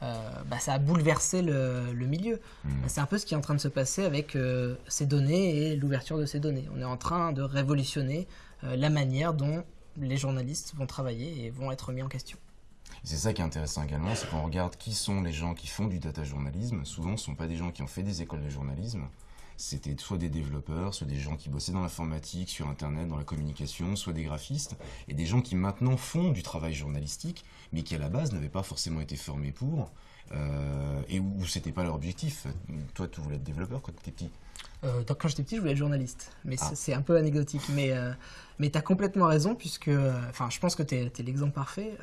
B: bah, ça a bouleversé le, le milieu.
A: Hmm.
B: C'est un peu ce qui est en train de se passer avec euh, ces données et l'ouverture de ces données. On est en train de révolutionner euh, la manière dont les journalistes vont travailler et vont être mis en question.
A: C'est ça qui est intéressant également, c'est qu'on regarde qui sont les gens qui font du data journalisme. Souvent, ce ne sont pas des gens qui ont fait des écoles de journalisme. C'était soit des développeurs, soit des gens qui bossaient dans l'informatique, sur Internet, dans la communication, soit des graphistes, et des gens qui maintenant font du travail journalistique, mais qui à la base n'avaient pas forcément été formés pour, euh, et où, où c'était pas leur objectif. Toi, tu voulais être développeur quand tu étais petit?
B: Euh, quand j'étais petit, je voulais être journaliste. Mais
A: Ah.
B: c'est- un peu anecdotique. Mais, euh, mais tu as complètement raison, puisque. Enfin, je pense que tu es, l'exemple parfait.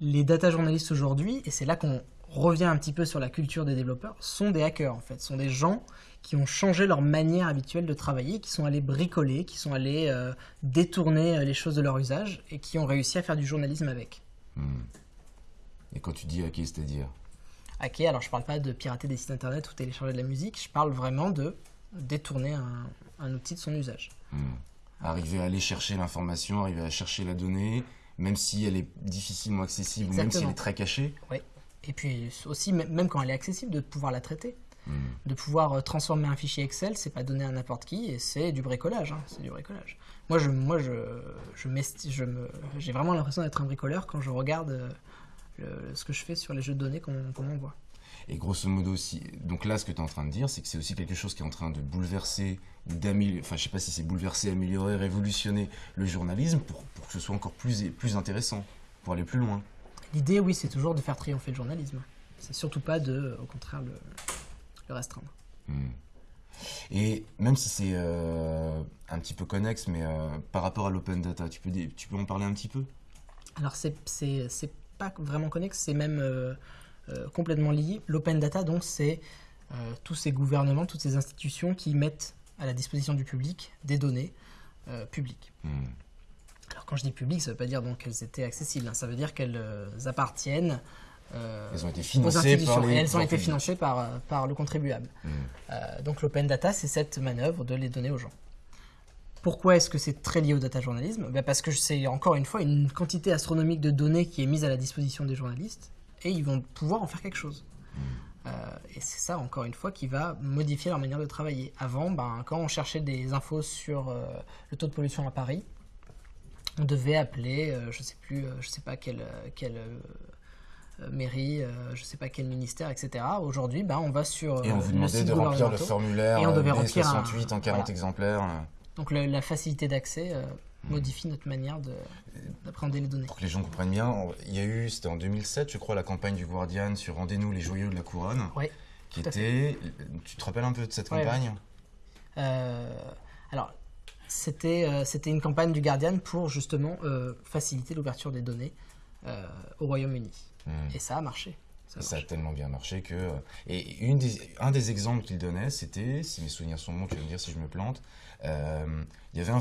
B: Les data journalistes aujourd'hui, et c'est là qu'on revient un petit peu sur la culture des développeurs, sont des hackers en fait. sont des gens qui ont changé leur manière habituelle de travailler, qui sont allés bricoler, qui sont allés euh, détourner euh, les choses de leur usage et qui ont réussi à faire du journalisme avec.
A: Hmm. Et quand tu dis hacker, c'est-à-dire
B: Hacker, alors je parle pas de pirater des sites internet ou télécharger de la musique, je parle vraiment de détourner un, un outil de son usage.
A: Hmm. Arriver à aller chercher l'information, arriver à chercher la donnée, même si elle est difficilement accessible ou même si elle
B: Exactement.
A: est très cachée.
B: Et puis aussi, même quand elle est accessible, de pouvoir la traiter.
A: Hmm.
B: De pouvoir euh, transformer un fichier Excel, c'est pas donné à n'importe qui et c'est du bricolage. hein, c'est du bricolage. Moi, je, moi, je, je, m'esti- je me, j'ai vraiment l'impression d'être un bricoleur quand je regarde euh, le- ce que je fais sur les jeux de données qu'on qu'on m'envoie.
A: Et grosso modo aussi, donc là ce que tu es en train de dire, c'est que c'est aussi quelque chose qui est en train de bouleverser ou d'améliorer, enfin je sais pas si c'est bouleverser, améliorer, révolutionner le journalisme pour, pour que ce soit encore plus, plus intéressant, pour aller plus loin.
B: L'idée, oui, c'est toujours de faire triompher le journalisme. C'est surtout pas de, au contraire, le, le restreindre.
A: Hmm. Et même si c'est euh, un petit peu connexe, mais euh, par rapport à l'open data, tu peux, tu peux en parler un petit peu?
B: Alors, c'est pas vraiment connexe, c'est même euh, complètement lié. L'open data, donc, c'est tous ces gouvernements, toutes ces institutions qui mettent à la disposition du public des données publiques. Hmm. Alors, quand je dis public, ça ne veut pas dire qu'elles étaient accessibles, hein. ça veut dire qu'elles appartiennent
A: euh, elles ont été financées par
B: les... elles ont été financées par, par le contribuable. Hmm. Euh, donc l'open data, c'est cette manœuvre de les donner aux gens. Pourquoi est-ce que c'est très lié au data journalisme? Ben Parce que c'est encore une fois une quantité astronomique de données qui est mise à la disposition des journalistes et ils vont pouvoir en faire quelque chose. Hmm. Euh, et c'est ça, encore une fois, qui va modifier leur manière de travailler. Avant, ben, quand on cherchait des infos sur le taux de pollution à Paris, on devait appeler, je sais plus, je sais pas quel, quel euh, mairie, euh, je ne sais pas quel ministère, etc. Aujourd'hui, ben, on va sur.
A: Et on vous demandait de remplir le formulaire et on devait remplir 68 en 40 exemplaires.
B: Donc la facilité d'accès euh, hmm. modifie notre manière d'appréhender les données.
A: Pour que les gens comprennent bien, il y a eu, c'était en 2007, je crois, la campagne du Guardian sur Rendez-nous les joyaux de la couronne.
B: Oui.
A: Qui était. Tu te rappelles un peu de cette campagne?
B: Alors, c'était c'était une campagne du Guardian pour justement faciliter l'ouverture des données au Royaume-Uni. Hmm. Et ça a marché.
A: Ça, a tellement bien marché que. Euh, et une des, un des exemples qu'il donnait, c'était, si mes souvenirs sont bons, tu vas me dire si je me plante, euh, il y avait un,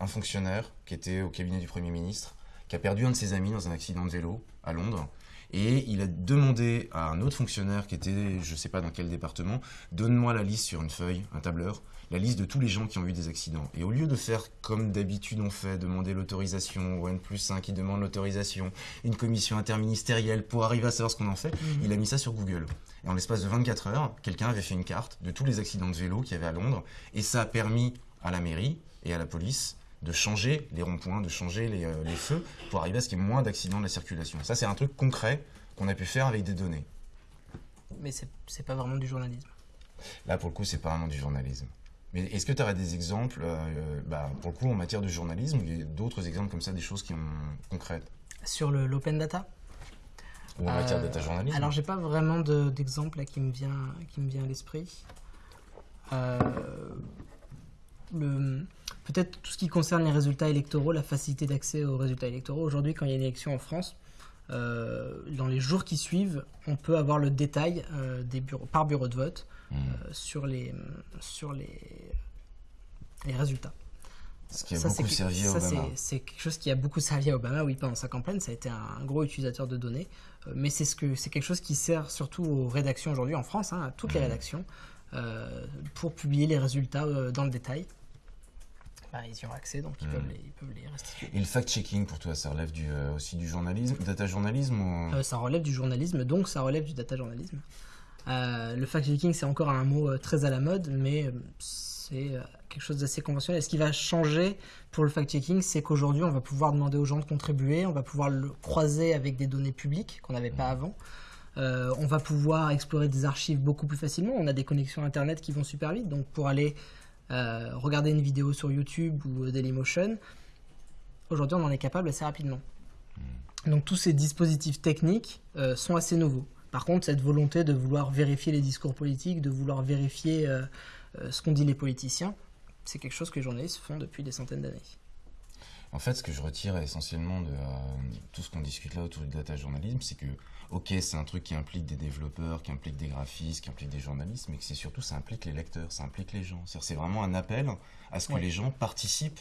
A: un, fonctionnaire qui était au cabinet du Premier ministre, qui a perdu un de ses amis dans un accident de vélo à Londres. Et il a demandé à un autre fonctionnaire qui était, je ne sais pas dans quel département, donne-moi la liste sur une feuille, un tableur, la liste de tous les gens qui ont eu des accidents. Et au lieu de faire comme d'habitude on fait, demander l'autorisation au N plus 1 qui demande l'autorisation, une commission interministérielle pour arriver à savoir ce qu'on en fait, mhm. il a mis ça sur Google. Et en l'espace de 24 heures, quelqu'un avait fait une carte de tous les accidents de vélo qu'il y avait à Londres, et ça a permis à la mairie et à la police de changer les ronds-points, de changer les, euh, les, feux pour arriver à ce qu'il y ait moins d'accidents de la circulation. Ça, c'est un truc concret qu'on a pu faire avec des données.
B: Mais c'est pas vraiment du journalisme.
A: Là, pour le coup, c'est pas vraiment du journalisme. Mais est-ce que tu aurais des exemples, euh, bah, pour le coup, en matière de journalisme, ou d'autres exemples comme ça, des choses qui ont concrètes?
B: Sur l'open data?
A: Ou en matière de data euh, journalisme
B: Alors, j'ai pas vraiment d'exemple qui me vient, qui me vient à l'esprit. Euh, peut-être tout ce qui concerne les résultats électoraux, la facilité d'accès aux résultats électoraux. Aujourd'hui, quand il y a une élection en France, dans les jours qui suivent, on peut avoir le détail des bureaux, par bureau de vote euh, sur, les, sur les, les résultats.
A: Ce qui a beaucoup servi à Obama.
B: C'est quelque chose qui a beaucoup servi à Obama, oui, pendant sa campagne. Ça a été un gros utilisateur de données. Euh, mais c'est ce que, quelque chose qui sert surtout aux rédactions aujourd'hui en France, hein, à toutes les mmh. rédactions, euh, pour publier les résultats dans le détail. Bah, ils y ont accès, donc ils, mmh. peuvent les, ils, peuvent les, restituer.
A: Et le fact-checking, pour toi, ça relève du, aussi du journalisme, data journalisme ou...
B: Ça relève du journalisme, donc ça relève du data journalisme. Euh, le fact-checking, c'est encore un mot euh, très à la mode, mais euh, c'est quelque chose d'assez conventionnel. Ce qui va changer pour le fact-checking, c'est qu'aujourd'hui, on va pouvoir demander aux gens de contribuer, on va pouvoir le croiser avec des données publiques qu'on n'avait pas avant. On va pouvoir explorer des archives beaucoup plus facilement. On a des connexions Internet qui vont super vite. Donc pour aller regarder une vidéo sur YouTube ou Dailymotion, aujourd'hui on en est capable assez rapidement. Hmm. Donc tous ces dispositifs techniques sont assez nouveaux. Par contre, cette volonté de vouloir vérifier les discours politiques, de vouloir vérifier euh, euh, ce qu'ont dit les politiciens, c'est quelque chose que les journalistes font depuis des centaines d'années.
A: En fait, ce que je retire essentiellement de euh, tout ce qu'on discute là autour du data journalisme, c'est que, ok, c'est un truc qui implique des développeurs, qui implique des graphistes, qui implique des journalistes, mais que c'est surtout, ça implique les lecteurs, ça implique les gens. C'est vraiment un appel à ce que les gens participent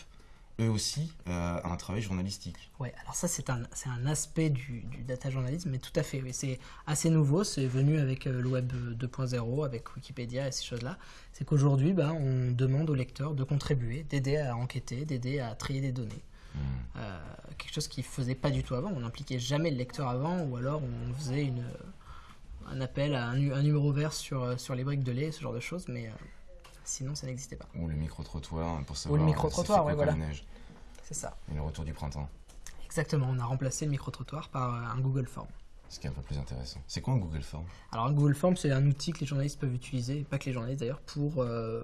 A: eux aussi euh, un travail journalistique.
B: Oui, alors ça c'est un, un aspect du, data journalisme, mais tout à fait, oui, c'est assez nouveau, c'est venu avec euh, le web 2.0, avec Wikipédia et ces choses-là. C'est qu'aujourd'hui, bah, on demande aux lecteurs de contribuer, d'aider à enquêter, d'aider à trier des données. Hmm. Euh, quelque chose qui ne faisait pas du tout avant, on n'impliquait jamais le lecteur avant, ou alors on faisait une, un appel à un, un numéro vert sur, sur les briques de lait, ce genre de choses, mais Sinon, ça n'existait pas.
A: Ou le micro-trottoir pour savoir.
B: Ou le micro-trottoir, oui, voilà. C'est ça.
A: Et le retour du printemps.
B: Exactement, on a remplacé le micro-trottoir par euh, un Google Form.
A: Ce qui est un peu plus intéressant. C'est quoi un Google Form?
B: Alors, un Google Form, c'est un outil que les journalistes peuvent utiliser, pas que les journalistes d'ailleurs, pour euh,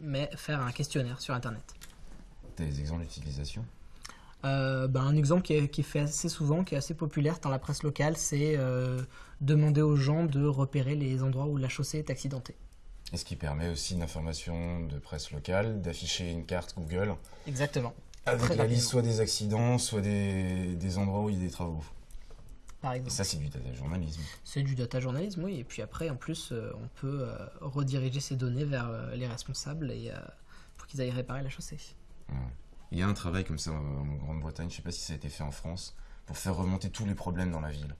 B: mais faire un questionnaire sur Internet.
A: Tu as des exemples d'utilisation
B: euh, ben, un exemple qui est, qui est, fait assez souvent, qui est assez populaire dans la presse locale, c'est demander aux gens de repérer les endroits où la chaussée est accidentée.
A: Et ce qui permet aussi une information de presse locale, d'afficher une carte Google
B: Exactement.
A: avec
B: Très
A: la liste soit des accidents, soit des, des endroits où il y a des travaux.
B: Par
A: Et
B: exemple.
A: ça, c'est du data journalisme.
B: C'est du data journalisme, oui. Et puis après, en plus, euh, on peut euh, rediriger ces données vers euh, les responsables et, euh, pour qu'ils aillent réparer la chaussée.
A: Il y a un travail comme ça en en Grande-Bretagne, je sais pas si ça a été fait en France, pour faire remonter tous les problèmes dans la ville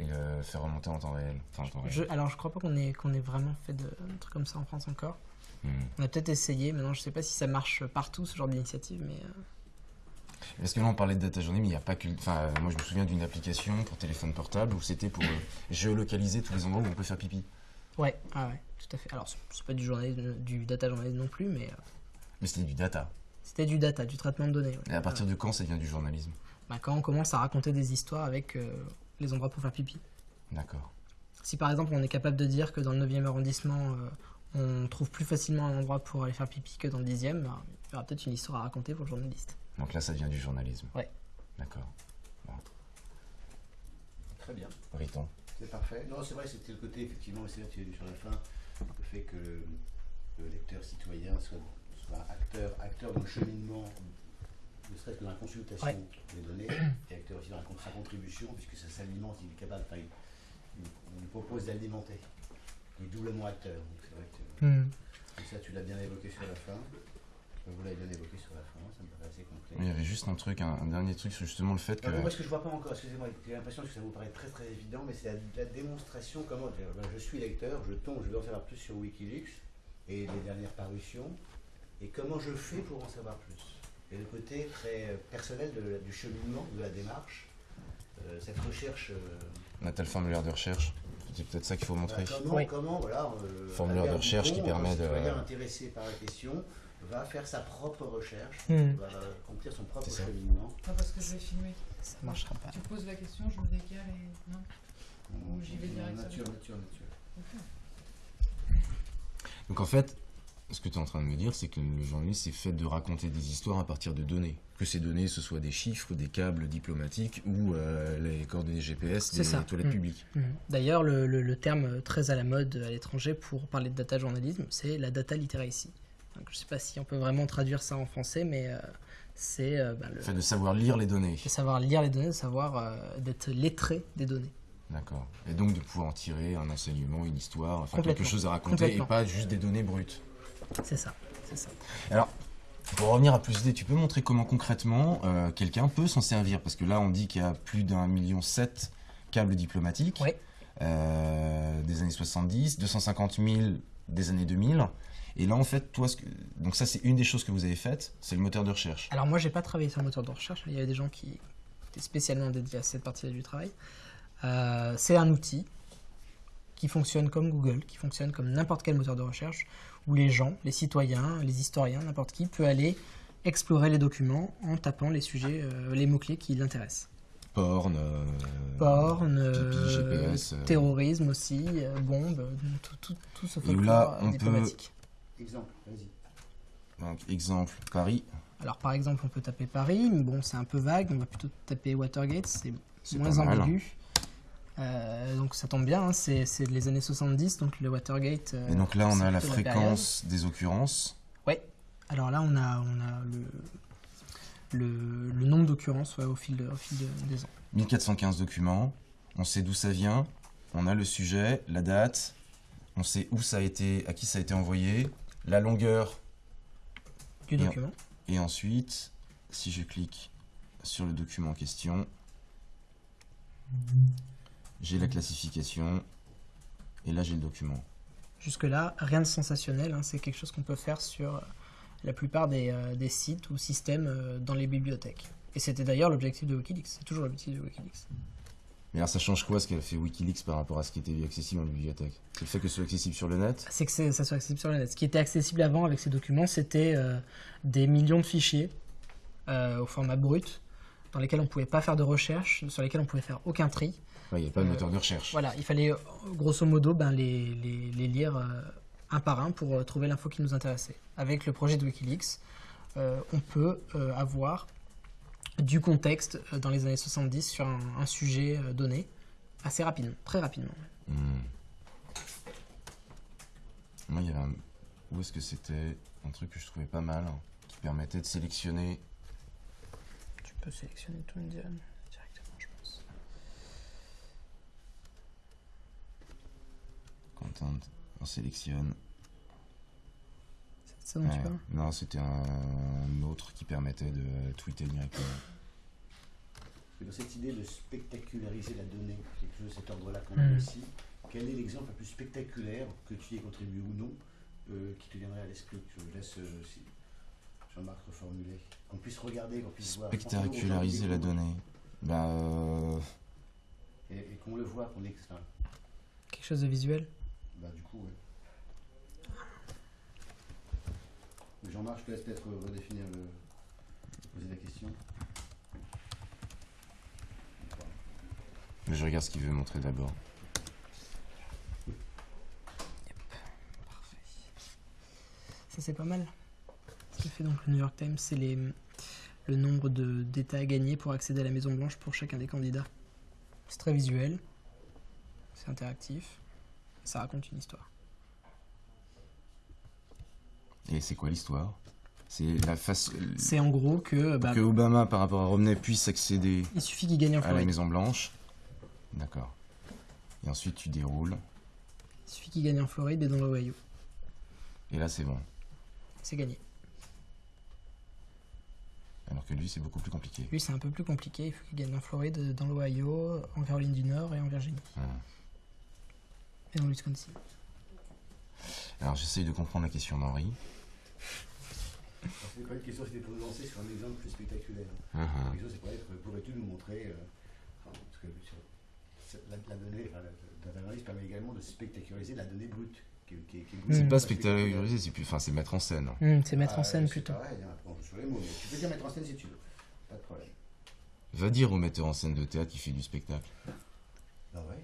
A: et le faire remonter en temps réel. Enfin, en temps réel.
B: Je- alors, je crois pas qu'on ait, qu'on ait vraiment fait de, un truc comme ça en France encore.
A: Hmm.
B: On a peut-être essayé, mais non, je sais pas si ça marche partout, ce genre d'initiative, mais... euh,
A: Parce que là, on parlait de data journalisme, mais il n'y a pas que. Enfin, euh, moi, je me souviens d'une application pour téléphone portable où c'était pour euh, géolocaliser tous les endroits où on peut faire pipi.
B: Ouais, ah ouais, tout à fait. Alors, c'est- c'est pas du, journalisme, du data journalisme non plus, mais euh,
A: Mais c'était du data.
B: C'était du data, du traitement de données. ouais.
A: Et à partir de quand ça devient du journalisme?
B: Bah, quand on commence à raconter des histoires avec euh, les endroits pour faire pipi.
A: D'accord.
B: Si par exemple on est capable de dire que dans le 9e arrondissement, euh, on trouve plus facilement un endroit pour aller faire pipi que dans le 10e, bah, il y aura peut-être une histoire à raconter pour le journaliste.
A: Donc là, ça devient du journalisme.
B: Ouais.
A: D'accord.
C: Très bien.
A: Riton.
C: C'est parfait. Non, c'est vrai, c'était le côté, effectivement, c'est là que tu as dit sur la fin, le fait que le lecteur citoyen soit, acteur, acteur dans le cheminement, ne serait-ce que dans la consultation
B: Ouais.
C: des données, et acteur aussi dans la con- sa contribution, puisque ça s'alimente, il est capable, enfin, il, il- on lui propose d'alimenter. Il est doublement acteur. Donc c'est vrai que et ça, tu l'as bien évoqué sur la fin. Vous l'avez bien évoqué sur la fin, ça me paraît assez complet.
A: Il y avait juste un truc, un, un dernier truc sur justement le fait que.
C: Moi, ce que je vois pas encore, excusez-moi, j'ai l'impression que ça vous paraît très très évident, mais c'est la, la démonstration comment. je- suis lecteur, je tombe, je veux en savoir plus sur Wikileaks et les dernières parutions, et comment je fais pour en savoir plus? Et le côté très personnel de du cheminement, de la démarche, euh, cette recherche. euh,
A: On a tel formulaire de recherche. C'est peut-être ça qu'il faut montrer.
C: voilà, comment,
B: Oui.
C: comment, voilà, euh,
A: Formulaire de recherche qui permet de-
C: intéressé par la question va faire sa propre recherche,
B: Hmm.
C: va accomplir son propre cheminement.
D: Pas parce que je vais filmer.
B: Ça marchera pas.
D: Tu poses la question, je me décale et. Non Ou j'y vais direct sur
C: Nature, nature, nature.
A: Donc en fait, ce que tu es en train de me dire, c'est que le journaliste c'est fait de raconter des histoires à partir de données. Que ces données, ce soit des chiffres, des câbles diplomatiques ou euh, les coordonnées GPS des
B: ça.
A: toilettes
B: Mm.
A: publiques.
B: Mhm. D'ailleurs, le, le- le terme très à la mode à l'étranger pour parler de data journalisme, c'est la data literacy. Donc, je ne sais pas si on peut vraiment traduire ça en français, mais euh, c'est euh, bah, le
A: fait de savoir lire les données.
B: de savoir lire les données, de savoir euh, d'être lettré des données.
A: D'accord. Et donc de pouvoir en tirer un enseignement, une histoire, enfin quelque chose à raconter et pas juste des données brutes.
B: C'est ça, c'est ça.
A: Alors, pour revenir à plus d'idées, tu peux montrer comment concrètement euh, quelqu'un peut s'en servir Parce que là, on dit qu'il y a plus d'un million sept câbles diplomatiques euh, des années 70, 250 000 des années 2000. Et là, en fait, toi, ce que... donc ça, c'est une des choses que vous avez faites, c'est le moteur de recherche.
B: Alors moi, j'ai pas travaillé sur le moteur de recherche. Il y avait des gens qui étaient spécialement dédiés à cette partie-là du travail. Euh, c'est un outil qui fonctionne comme Google, qui fonctionne comme n'importe quel moteur de recherche, où les gens, les citoyens, les historiens, n'importe qui peut aller explorer les documents en tapant les sujets, euh, les mots-clés qui l'intéressent.
A: Porn, euh,
B: Porn,
A: pipi,
B: euh,
A: GPS, euh.
B: terrorisme aussi, euh, bombes, euh, tout, tout, tout ce
A: là,
B: folklore,
A: peut-
B: diplomatique.
C: Exemple, vas-y.
A: donc, exemple, Paris,
B: Alors par exemple, on peut taper Paris, mais bon, c'est un peu vague, on va plutôt taper Watergate, c'est moins
A: mal.
B: Euh, donc ça tombe bien, hein, c'est les années 70, donc le Watergate. euh,
A: et donc là, on a la fréquence des occurrences.
B: Ouais. Alors là, on a, on a le, le, le nombre d'occurrences ouais, au fil, de- au fil de- des ans.
A: 1415 documents, on sait d'où ça vient, on a le sujet, la date, on sait où ça a été, à qui ça a été envoyé, la longueur,
B: Du
A: Et-
B: document.
A: et ensuite, si je clique sur le document en question, j'ai la classification, et là j'ai le document.
B: Jusque-là, rien de sensationnel, hein, c'est quelque chose qu'on peut faire sur euh, la plupart des, euh, des sites ou systèmes euh, dans les bibliothèques. Et c'était d'ailleurs l'objectif de Wikileaks, c'est toujours l'objectif de Wikileaks.
A: Mais alors ça change quoi ce qu'a fait Wikileaks par rapport à ce qui était accessible en bibliothèque? C'est le fait que ce soit accessible sur le net?
B: C'est que ça soit accessible sur le net. Ce qui était accessible avant avec ces documents, c'était euh, des millions de fichiers euh, au format brut, dans lesquels on ne pouvait pas faire de recherche, sur lesquels on ne pouvait faire aucun tri.
A: Ouais, Il n'y a pas de moteur de recherche.
B: Voilà, il fallait grosso modo ben, les, les- les lire euh, un par un pour euh, trouver l'info qui nous intéressait. Avec le projet de Wikileaks, euh, on peut avoir du contexte dans les années 70 sur un, un sujet donné assez rapidement, très rapidement.
A: Hmm. Moi, il y avait un... Où est-ce que c'était Un truc que je trouvais pas mal, hein, qui permettait de sélectionner...
B: Tu peux sélectionner tout directement, je pense.
A: On sélectionne.
B: C'est ça dont tu
A: Ouais.
B: parles
A: Non, c'était un autre qui permettait de tweeter directement.
C: Dans cette idée de spectaculariser la donnée, quelque chose de cet ordre-là qu'on a
B: Mm.
C: ici, quel est l'exemple le plus spectaculaire, que tu y aies contribué ou non, euh, qui te viendrait à l'esprit Je laisse euh, si- Jean-Marc reformuler. Qu'on puisse regarder, qu'on puisse voir.
A: Spectaculariser la donnée. Bah, euh,
C: Et, et qu'on le voit, qu'on est. enfin,
B: Quelque chose de visuel?
C: Bah, du coup, ouais. Jean-Marc, je te laisse peut-être redéfinir le. poser la question.
A: je regarde ce qu'il veut montrer d'abord.
B: Ça, c'est pas mal. Ce que fait donc le New York Times, c'est les, le nombre de- d'États à gagner pour accéder à la Maison Blanche pour chacun des candidats. C'est très visuel, c'est interactif, ça raconte une histoire.
A: Et c'est quoi l'histoire? C'est la face...
B: C'est en gros que bah,
A: que Obama, par rapport à Romney, puisse accéder
B: il suffit qu'il gagne en
A: à la
B: Floride.
A: Maison Blanche. D'accord. Et ensuite, tu déroules.
B: Il suffit qu'il gagne en Floride et dans l'Ohio.
A: Et là, c'est bon.
B: C'est gagné.
A: Alors que lui, c'est beaucoup plus compliqué.
B: Lui, c'est un peu plus compliqué. Il faut qu'il gagne en Floride, dans l'Ohio, en Caroline du Nord et en Virginie.
A: Hum.
B: Et dans le Wisconsin.
A: Alors, j'essaye de comprendre la question d'Henri.
C: C'est pas une question, c'était pour nous lancer sur un exemple plus spectaculaire.
A: Hum, hum.
C: La question, c'est pour être, pourrais-tu nous montrer. euh, enfin, parce que sur- c'est- la, la donnée, enfin, la data analyse permet également de spectaculariser la donnée brute. Qui, qui- qui est brute.
A: C'est
B: Hum.
A: pas spectacularisé, c'est plus... enfin, c'est mettre en scène.
B: Hmm, c'est mettre en
C: Ah,
B: scène
C: c'est
B: plutôt.
C: Pareil, hein, bon, sur les mots, mais tu peux dire mettre en scène si tu veux. Pas de problème.
A: Va dire au metteur en scène de théâtre qui fait du spectacle.
C: Ah ouais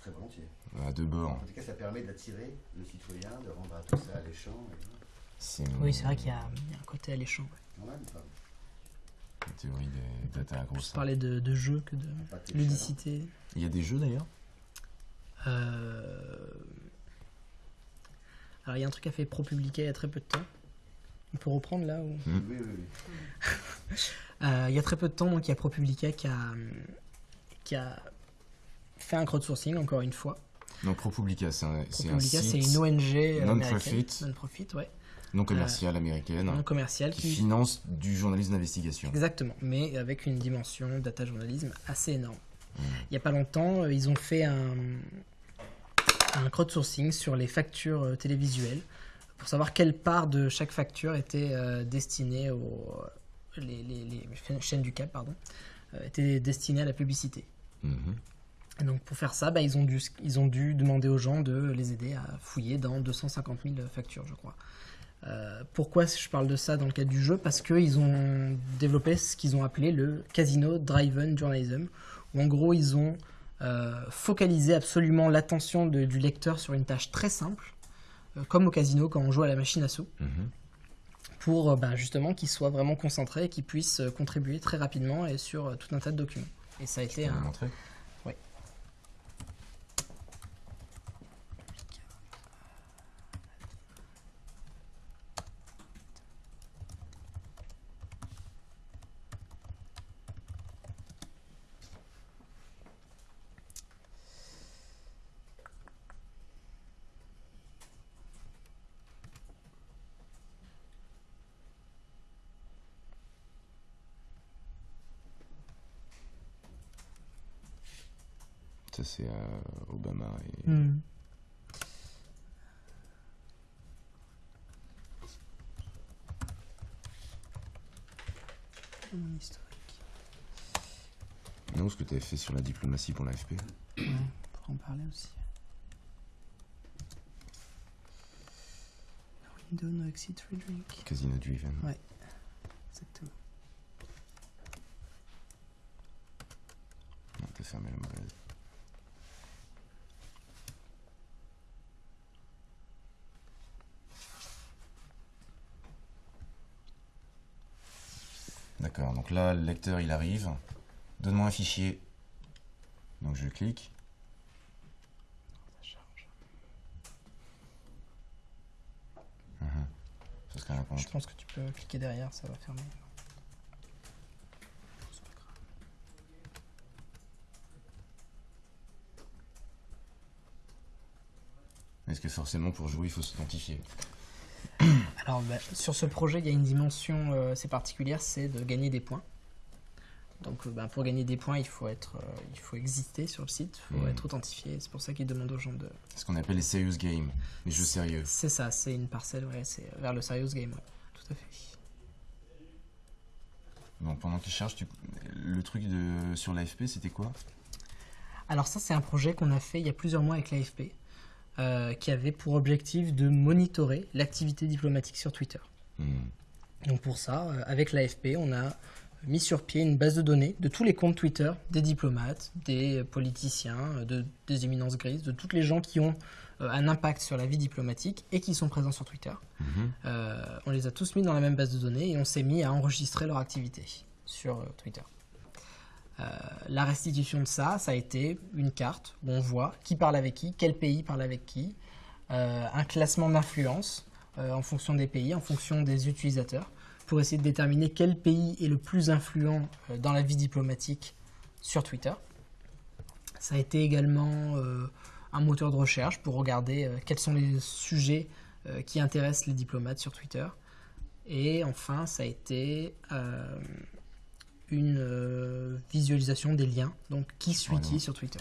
C: Très volontiers.
A: À deux bords.
C: En tout cas, ça permet d'attirer le citoyen, de rendre à tout ça alléchant. et-
B: Oui, c'est vrai qu'il y, y a un côté alléchant. ouais.
C: Quand même, pas,
A: la théorie des data à
B: Plus
A: grosse.
B: parler de, de jeu que de ludicité.
A: Il y a des jeux d'ailleurs
B: Euh, Alors, il y a un truc qu'a fait ProPublica il y a très peu de temps. On peut reprendre là ou...
C: Oui, oui, oui.
B: Euh, Il y a très peu de temps, donc, il y a ProPublica qui a, qui a fait un crowdsourcing, encore une fois.
A: Donc ProPublica, c'est un,
B: ProPublica, c'est une ONG euh,
A: non-profit.
B: non-profit, ouais,
A: non commercial américaine
B: non commerciale,
A: qui
B: qui,
A: finance du journalisme d'investigation.
B: Exactement, mais avec une dimension data journalisme assez énorme.
A: Mm.
B: Il n'y a pas longtemps, euh, ils ont fait un, un crowdsourcing sur les factures euh, télévisuelles pour savoir quelle part de chaque facture était euh, destinée aux les, les- les chaînes du câble, pardon, euh, était destinée à la publicité.
A: Mhm.
B: Et donc pour faire ça, bah, ils, ont dû, ils ont dû demander aux gens de les aider à fouiller dans 250 000 factures, je crois. Euh, pourquoi je parle de ça dans le cadre du jeu? Parce qu'ils ont développé ce qu'ils ont appelé le Casino Driven Journalism, où en gros ils ont euh, focalisé absolument l'attention du lecteur sur une tâche très simple, euh, comme au casino quand on joue à la machine à sous,
A: Mhm.
B: pour bah, justement qu'il soit vraiment concentré et qu'il puisse contribuer très rapidement et sur tout un tas de documents. Et ça a été un,
A: montrer? C'est euh, Obama. Et...
B: Mon historique.
A: Non, ce que tu avais fait sur la diplomatie pour l'AFP.
B: Ouais, pour en parler aussi. Window no exit free drink.
A: Casino Driven.
B: Ouais. Exactement.
A: Non, t'as fermé la mauvaise. D'accord, donc là, le lecteur, il arrive. Donne-moi un fichier. Donc, je clique.
B: Ça charge.
A: Compte.
B: Je pense que tu peux cliquer derrière, ça va fermer.
A: Est-ce que forcément pour jouer il faut s'identifier?
B: Alors, bah, sur ce projet, il y a une dimension euh, assez particulière, c'est de gagner des points. Donc, euh, bah, pour gagner des points, il faut être, euh, il faut exister sur le site, il faut
A: Mhm.
B: être authentifié. C'est pour ça qu'ils demandent aux gens de.
A: Ce qu'on appelle les serious games, les jeux sérieux.
B: C'est ça, c'est une parcelle, ouais, c'est vers le serious game, ouais, tout à fait.
A: Donc pendant qu'il cherche, tu... le truc de... sur l'AFP c'était quoi?
B: Alors ça, c'est un projet qu'on a fait il y a plusieurs mois avec l'AFP, euh, qui avait pour objectif de monitorer l'activité diplomatique sur Twitter.
A: Hmm.
B: Donc pour ça, euh, avec l'AFP, on a mis sur pied une base de données de tous les comptes Twitter des diplomates, des politiciens, euh, de, des éminences grises, de toutes les gens qui ont euh, un impact sur la vie diplomatique et qui sont présents sur Twitter.
A: Mhm.
B: On les a tous mis dans la même base de données et on s'est mis à enregistrer leur activité sur Twitter. Euh, la restitution de ça, ça a été une carte où on voit qui parle avec qui, quel pays parle avec qui, euh, un classement d'influence euh, en fonction des pays, en fonction des utilisateurs, pour essayer de déterminer quel pays est le plus influent dans la vie diplomatique sur Twitter. Ça a été également un moteur de recherche pour regarder quels sont les sujets qui intéressent les diplomates sur Twitter. Et enfin, ça a été une euh, visualisation des liens, donc qui suit
A: Voilà.
B: qui sur Twitter.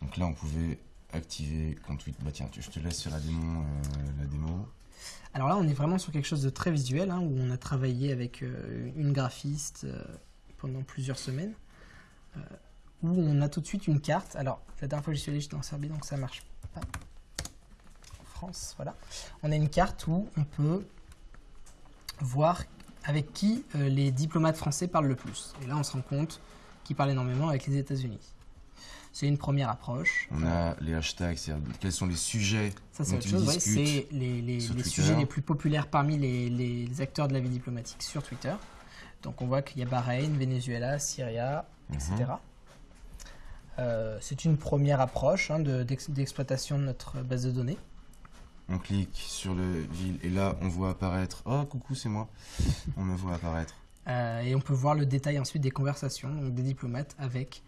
A: Donc là on pouvait activer compte Twitter. Bah tiens, tu- je te laisse faire la démo. euh, la démo.
B: Alors là, on est vraiment sur quelque chose de très visuel, hein, où on a travaillé avec euh, une graphiste pendant plusieurs semaines, où on a tout de suite une carte. Alors, la dernière fois que j'y suis allé, j'étais en Serbie, donc ça marche pas. En France, voilà. On a une carte où on peut voir avec qui euh, les diplomates français parlent le plus. Et là, on se rend compte qu'ils parlent énormément avec les États-Unis. C'est une première approche.
A: On a les hashtags, c'est-à-dire quels sont les sujets
B: Ça, c'est autre chose. ouais, c'est les, sujets les plus populaires parmi les, les acteurs de la vie diplomatique sur Twitter. Donc, on voit qu'il y a Bahreïn, Venezuela, Syria, etc.
A: Mhm.
B: Euh, c'est une première approche hein, de- d'ex- d'exploitation de notre base de données.
A: On clique sur le ville et là on voit apparaître. Oh coucou c'est moi. On me voit apparaître.
B: Euh, et on peut voir le détail ensuite des conversations donc des diplomates avec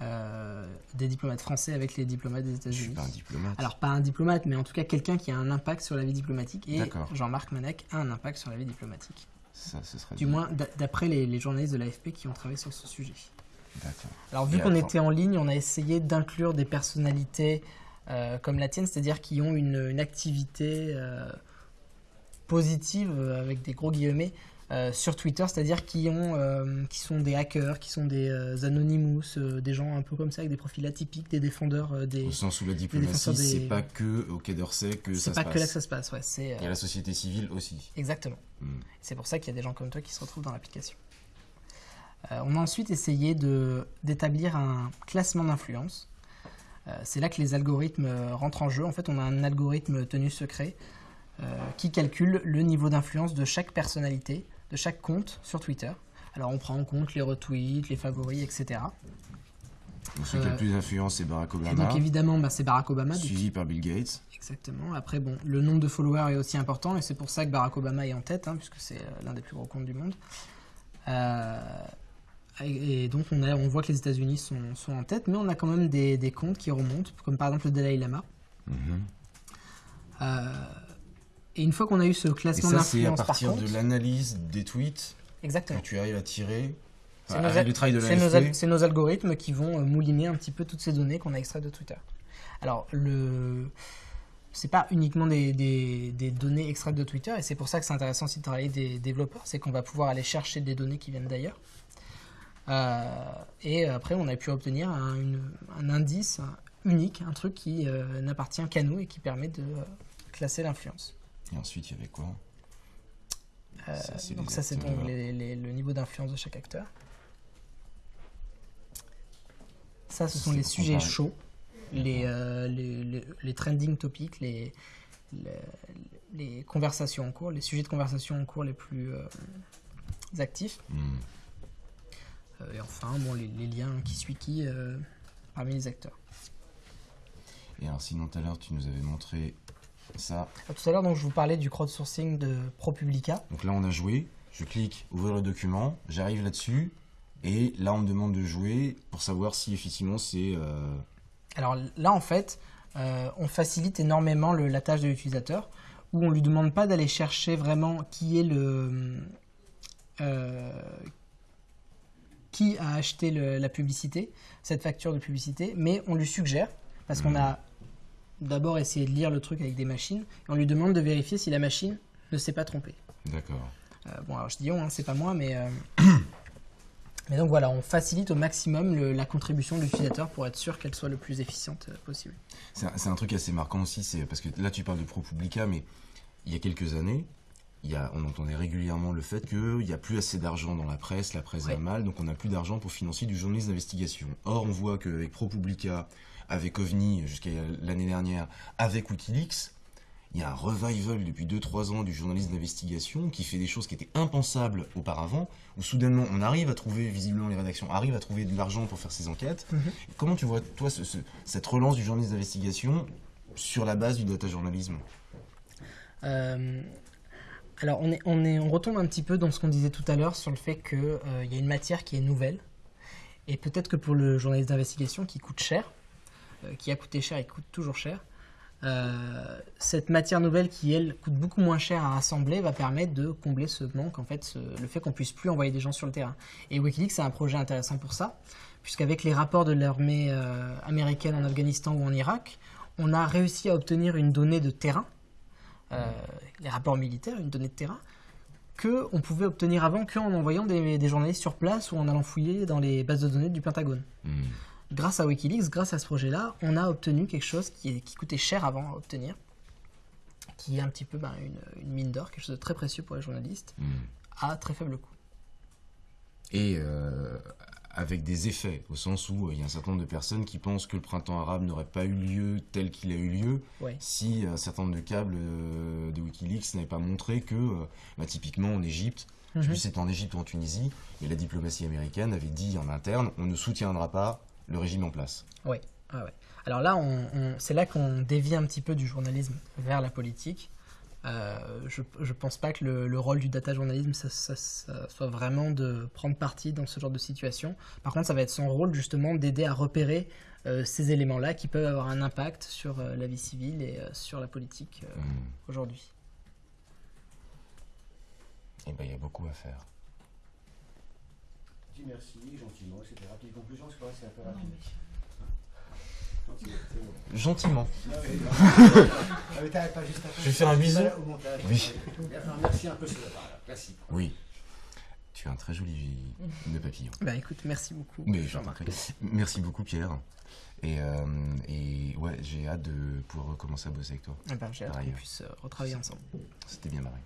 B: euh, des diplomates français avec les diplomates des
A: Je suis
B: États-Unis.
A: pas un diplomate.
B: Alors pas un diplomate, mais en tout cas quelqu'un qui a un impact sur la vie diplomatique. Et. Jean-Marc Manec a un impact sur la vie diplomatique.
A: Ça, ce serait
B: Du
A: bien.
B: moins d'a- d'après les, les journalistes de l'AFP qui ont travaillé sur ce sujet.
A: D'accord.
B: Alors vu qu'on était en ligne, on a essayé d'inclure des personnalités euh, comme la tienne, c'est-à-dire qui ont une, une activité euh, positive euh, avec des gros guillemets euh, sur Twitter, c'est-à-dire qui ont, qui sont des hackers, qui sont des anonymous, des gens un peu comme ça avec des profils atypiques, des défendeurs des.
A: Au sens où la diplomatie,
B: des-
A: c'est pas que au Quai d'Orsay que
B: C'est
A: ça
B: pas
A: se
B: que là
A: passe.
B: que ça se passe, ouais, c'est
A: Il y a la société civile aussi.
B: exactement.
A: Hmm.
B: C'est pour ça qu'il y a des gens comme toi qui se retrouvent dans l'application. Euh, on a ensuite essayé d'établir un classement d'influence. Euh, c'est là que les algorithmes euh, rentrent en jeu. En fait, on a un algorithme tenu secret euh, qui calcule le niveau d'influence de chaque personnalité, de chaque compte sur Twitter. Alors, on prend en compte les retweets, les favoris, etc.
A: Donc celui qui a le plus d'influence, c'est Barack
B: Et
A: Obama,
B: donc, évidemment, bah, c'est Barack Obama.
A: suivi par Bill Gates.
B: Exactement. Après, bon, le nombre de followers est aussi important et c'est pour ça que Barack Obama est en tête, hein, puisque c'est l'un des plus gros comptes du monde. Euh, et, donc, on, a, on voit que les États-Unis sont, sont en tête, mais on a quand même des, des comptes qui remontent, comme par exemple le Dalai Lama.
A: Mhm.
B: Euh, et une fois qu'on a eu ce classement
A: ça, c'est à
B: d'influence par
A: partir de l'analyse des tweets que
B: exactement.
A: tu arrives à tirer.
B: C'est nos, nos algorithmes qui vont euh, mouliner un petit peu toutes ces données qu'on a extraites de Twitter. Alors, le... c'est pas uniquement des, des- des données extraites de Twitter, et c'est pour ça que c'est intéressant aussi de travailler des développeurs, c'est qu'on va pouvoir aller chercher des données qui viennent d'ailleurs. Euh, et après, on a pu obtenir un, une- un indice unique, un truc qui euh, n'appartient qu'à nous et qui permet de euh, classer l'influence.
A: Et ensuite, il y avait quoi? Ça,
B: donc ça, c'est le niveau d'influence de chaque acteur. Ça, ce sont les sujets
A: comparer.
B: chauds, les, euh, les, les- les trending topics, les, conversations en cours, les sujets de conversation en cours les plus euh, actifs.
A: Hmm.
B: Euh, et enfin, bon, les, les liens qui suit qui euh, parmi les acteurs.
A: Et alors, sinon, tout à l'heure, tu nous avais montré ça.
B: Ah, Tout à l'heure, donc, je vous parlais du crowdsourcing de ProPublica.
A: Donc là, on a joué. Je clique ouvrir le document. J'arrive là-dessus. Et là, on me demande de jouer pour savoir si effectivement c'est. euh,
B: Alors là, en fait, euh, on facilite énormément le- la tâche de l'utilisateur, où on lui demande pas d'aller chercher vraiment qui est le euh, qui a acheté le- la publicité, cette facture de publicité, mais on lui suggère parce qu'on
A: Mhm.
B: a d'abord essayé de lire le truc avec des machines, et on lui demande de vérifier si la machine ne s'est pas trompée.
A: D'accord.
B: Euh, bon, alors je dis on, hein, c'est pas moi, mais euh, mais donc voilà, on facilite au maximum le- la contribution de l'utilisateur pour être sûr qu'elle soit le plus efficiente euh, possible.
A: C'est un, un truc assez marquant aussi, parce que là tu parles de ProPublica, mais il y a quelques années, y a, on entendait régulièrement le fait qu'il n'y a plus assez d'argent dans la presse, la presse va
B: Ouais.
A: mal, donc on n'a plus d'argent pour financer du journalisme d'investigation. Or, on voit qu'avec ProPublica, avec OVNI jusqu'à l'année dernière, avec Wikileaks, il y a un revival depuis 2-3 ans du journalisme d'investigation qui fait des choses qui étaient impensables auparavant, où soudainement on arrive à trouver, visiblement les rédactions arrivent à trouver de l'argent pour faire ces enquêtes.
B: Mhm.
A: Comment tu vois, toi, ce- ce- cette relance du journalisme d'investigation sur la base du data journalisme?
B: Euh, alors, on, est, on, est, on retombe un petit peu dans ce qu'on disait tout à l'heure sur le fait qu'il y a une matière qui est nouvelle. Et peut-être que pour le journaliste d'investigation qui coûte cher, euh, qui a coûté cher et coûte toujours cher, euh, cette matière nouvelle qui, elle, coûte beaucoup moins cher à rassembler va permettre de combler ce manque, en fait, le fait qu'on puisse plus envoyer des gens sur le terrain. Et Wikileaks, c'est un projet intéressant pour ça, puisqu'avec les rapports de l'armée euh, américaine en Afghanistan ou en Irak, on a réussi à obtenir une donnée de terrain, euh, les rapports militaires, une donnée de terrain, que on pouvait obtenir avant qu'en envoyant des, des journalistes sur place ou en allant fouiller dans les bases de données du Pentagone.
A: Hmm.
B: Grâce à Wikileaks, grâce à ce projet-là, on a obtenu quelque chose qui, coûtait cher avant à obtenir, qui est un petit peu ben, une, une mine d'or, quelque chose de très précieux pour les journalistes,
A: Hmm.
B: à très faible coût.
A: Et euh, avec des effets, au sens où euh, il y a un certain nombre de personnes qui pensent que le printemps arabe n'aurait pas eu lieu tel qu'il a eu lieu
B: Ouais.
A: si un certain nombre de câbles euh, de Wikileaks n'avaient pas montré que, euh, bah, typiquement en Égypte, je sais plus si c'était en Égypte ou en Tunisie, mais la diplomatie américaine avait dit en interne on ne soutiendra pas le régime en place.
B: Ah ouais. Alors là, on- on- c'est là qu'on dévie un petit peu du journalisme vers la politique. Euh, je ne pense pas que le, le rôle du data journalisme ça, ça- ça soit vraiment de prendre parti dans ce genre de situation. Par contre, ça va être son rôle justement d'aider à repérer euh, ces éléments-là qui peuvent avoir un impact sur euh, la vie civile et euh, sur la politique euh,
A: Hmm.
B: aujourd'hui.
A: Et ben il y a beaucoup à faire.
C: Dis merci, gentiment, conclusion, parce que là, c'est un peu
D: Non,
C: rapide. Gentiment. Ah. Ah.
A: Je vais faire un bisou. Oui.
C: Merci un peu sur classique.
A: Oui. Tu as un très joli de papillon.
B: Bah écoute, merci beaucoup.
A: Mais je. Merci beaucoup Pierre. Et, euh, et ouais, j'ai hâte de pouvoir recommencer à bosser avec toi.
B: Eh ben, J'ai hâte qu'on puisse euh, retravailler ensemble.
A: C'était bien marré.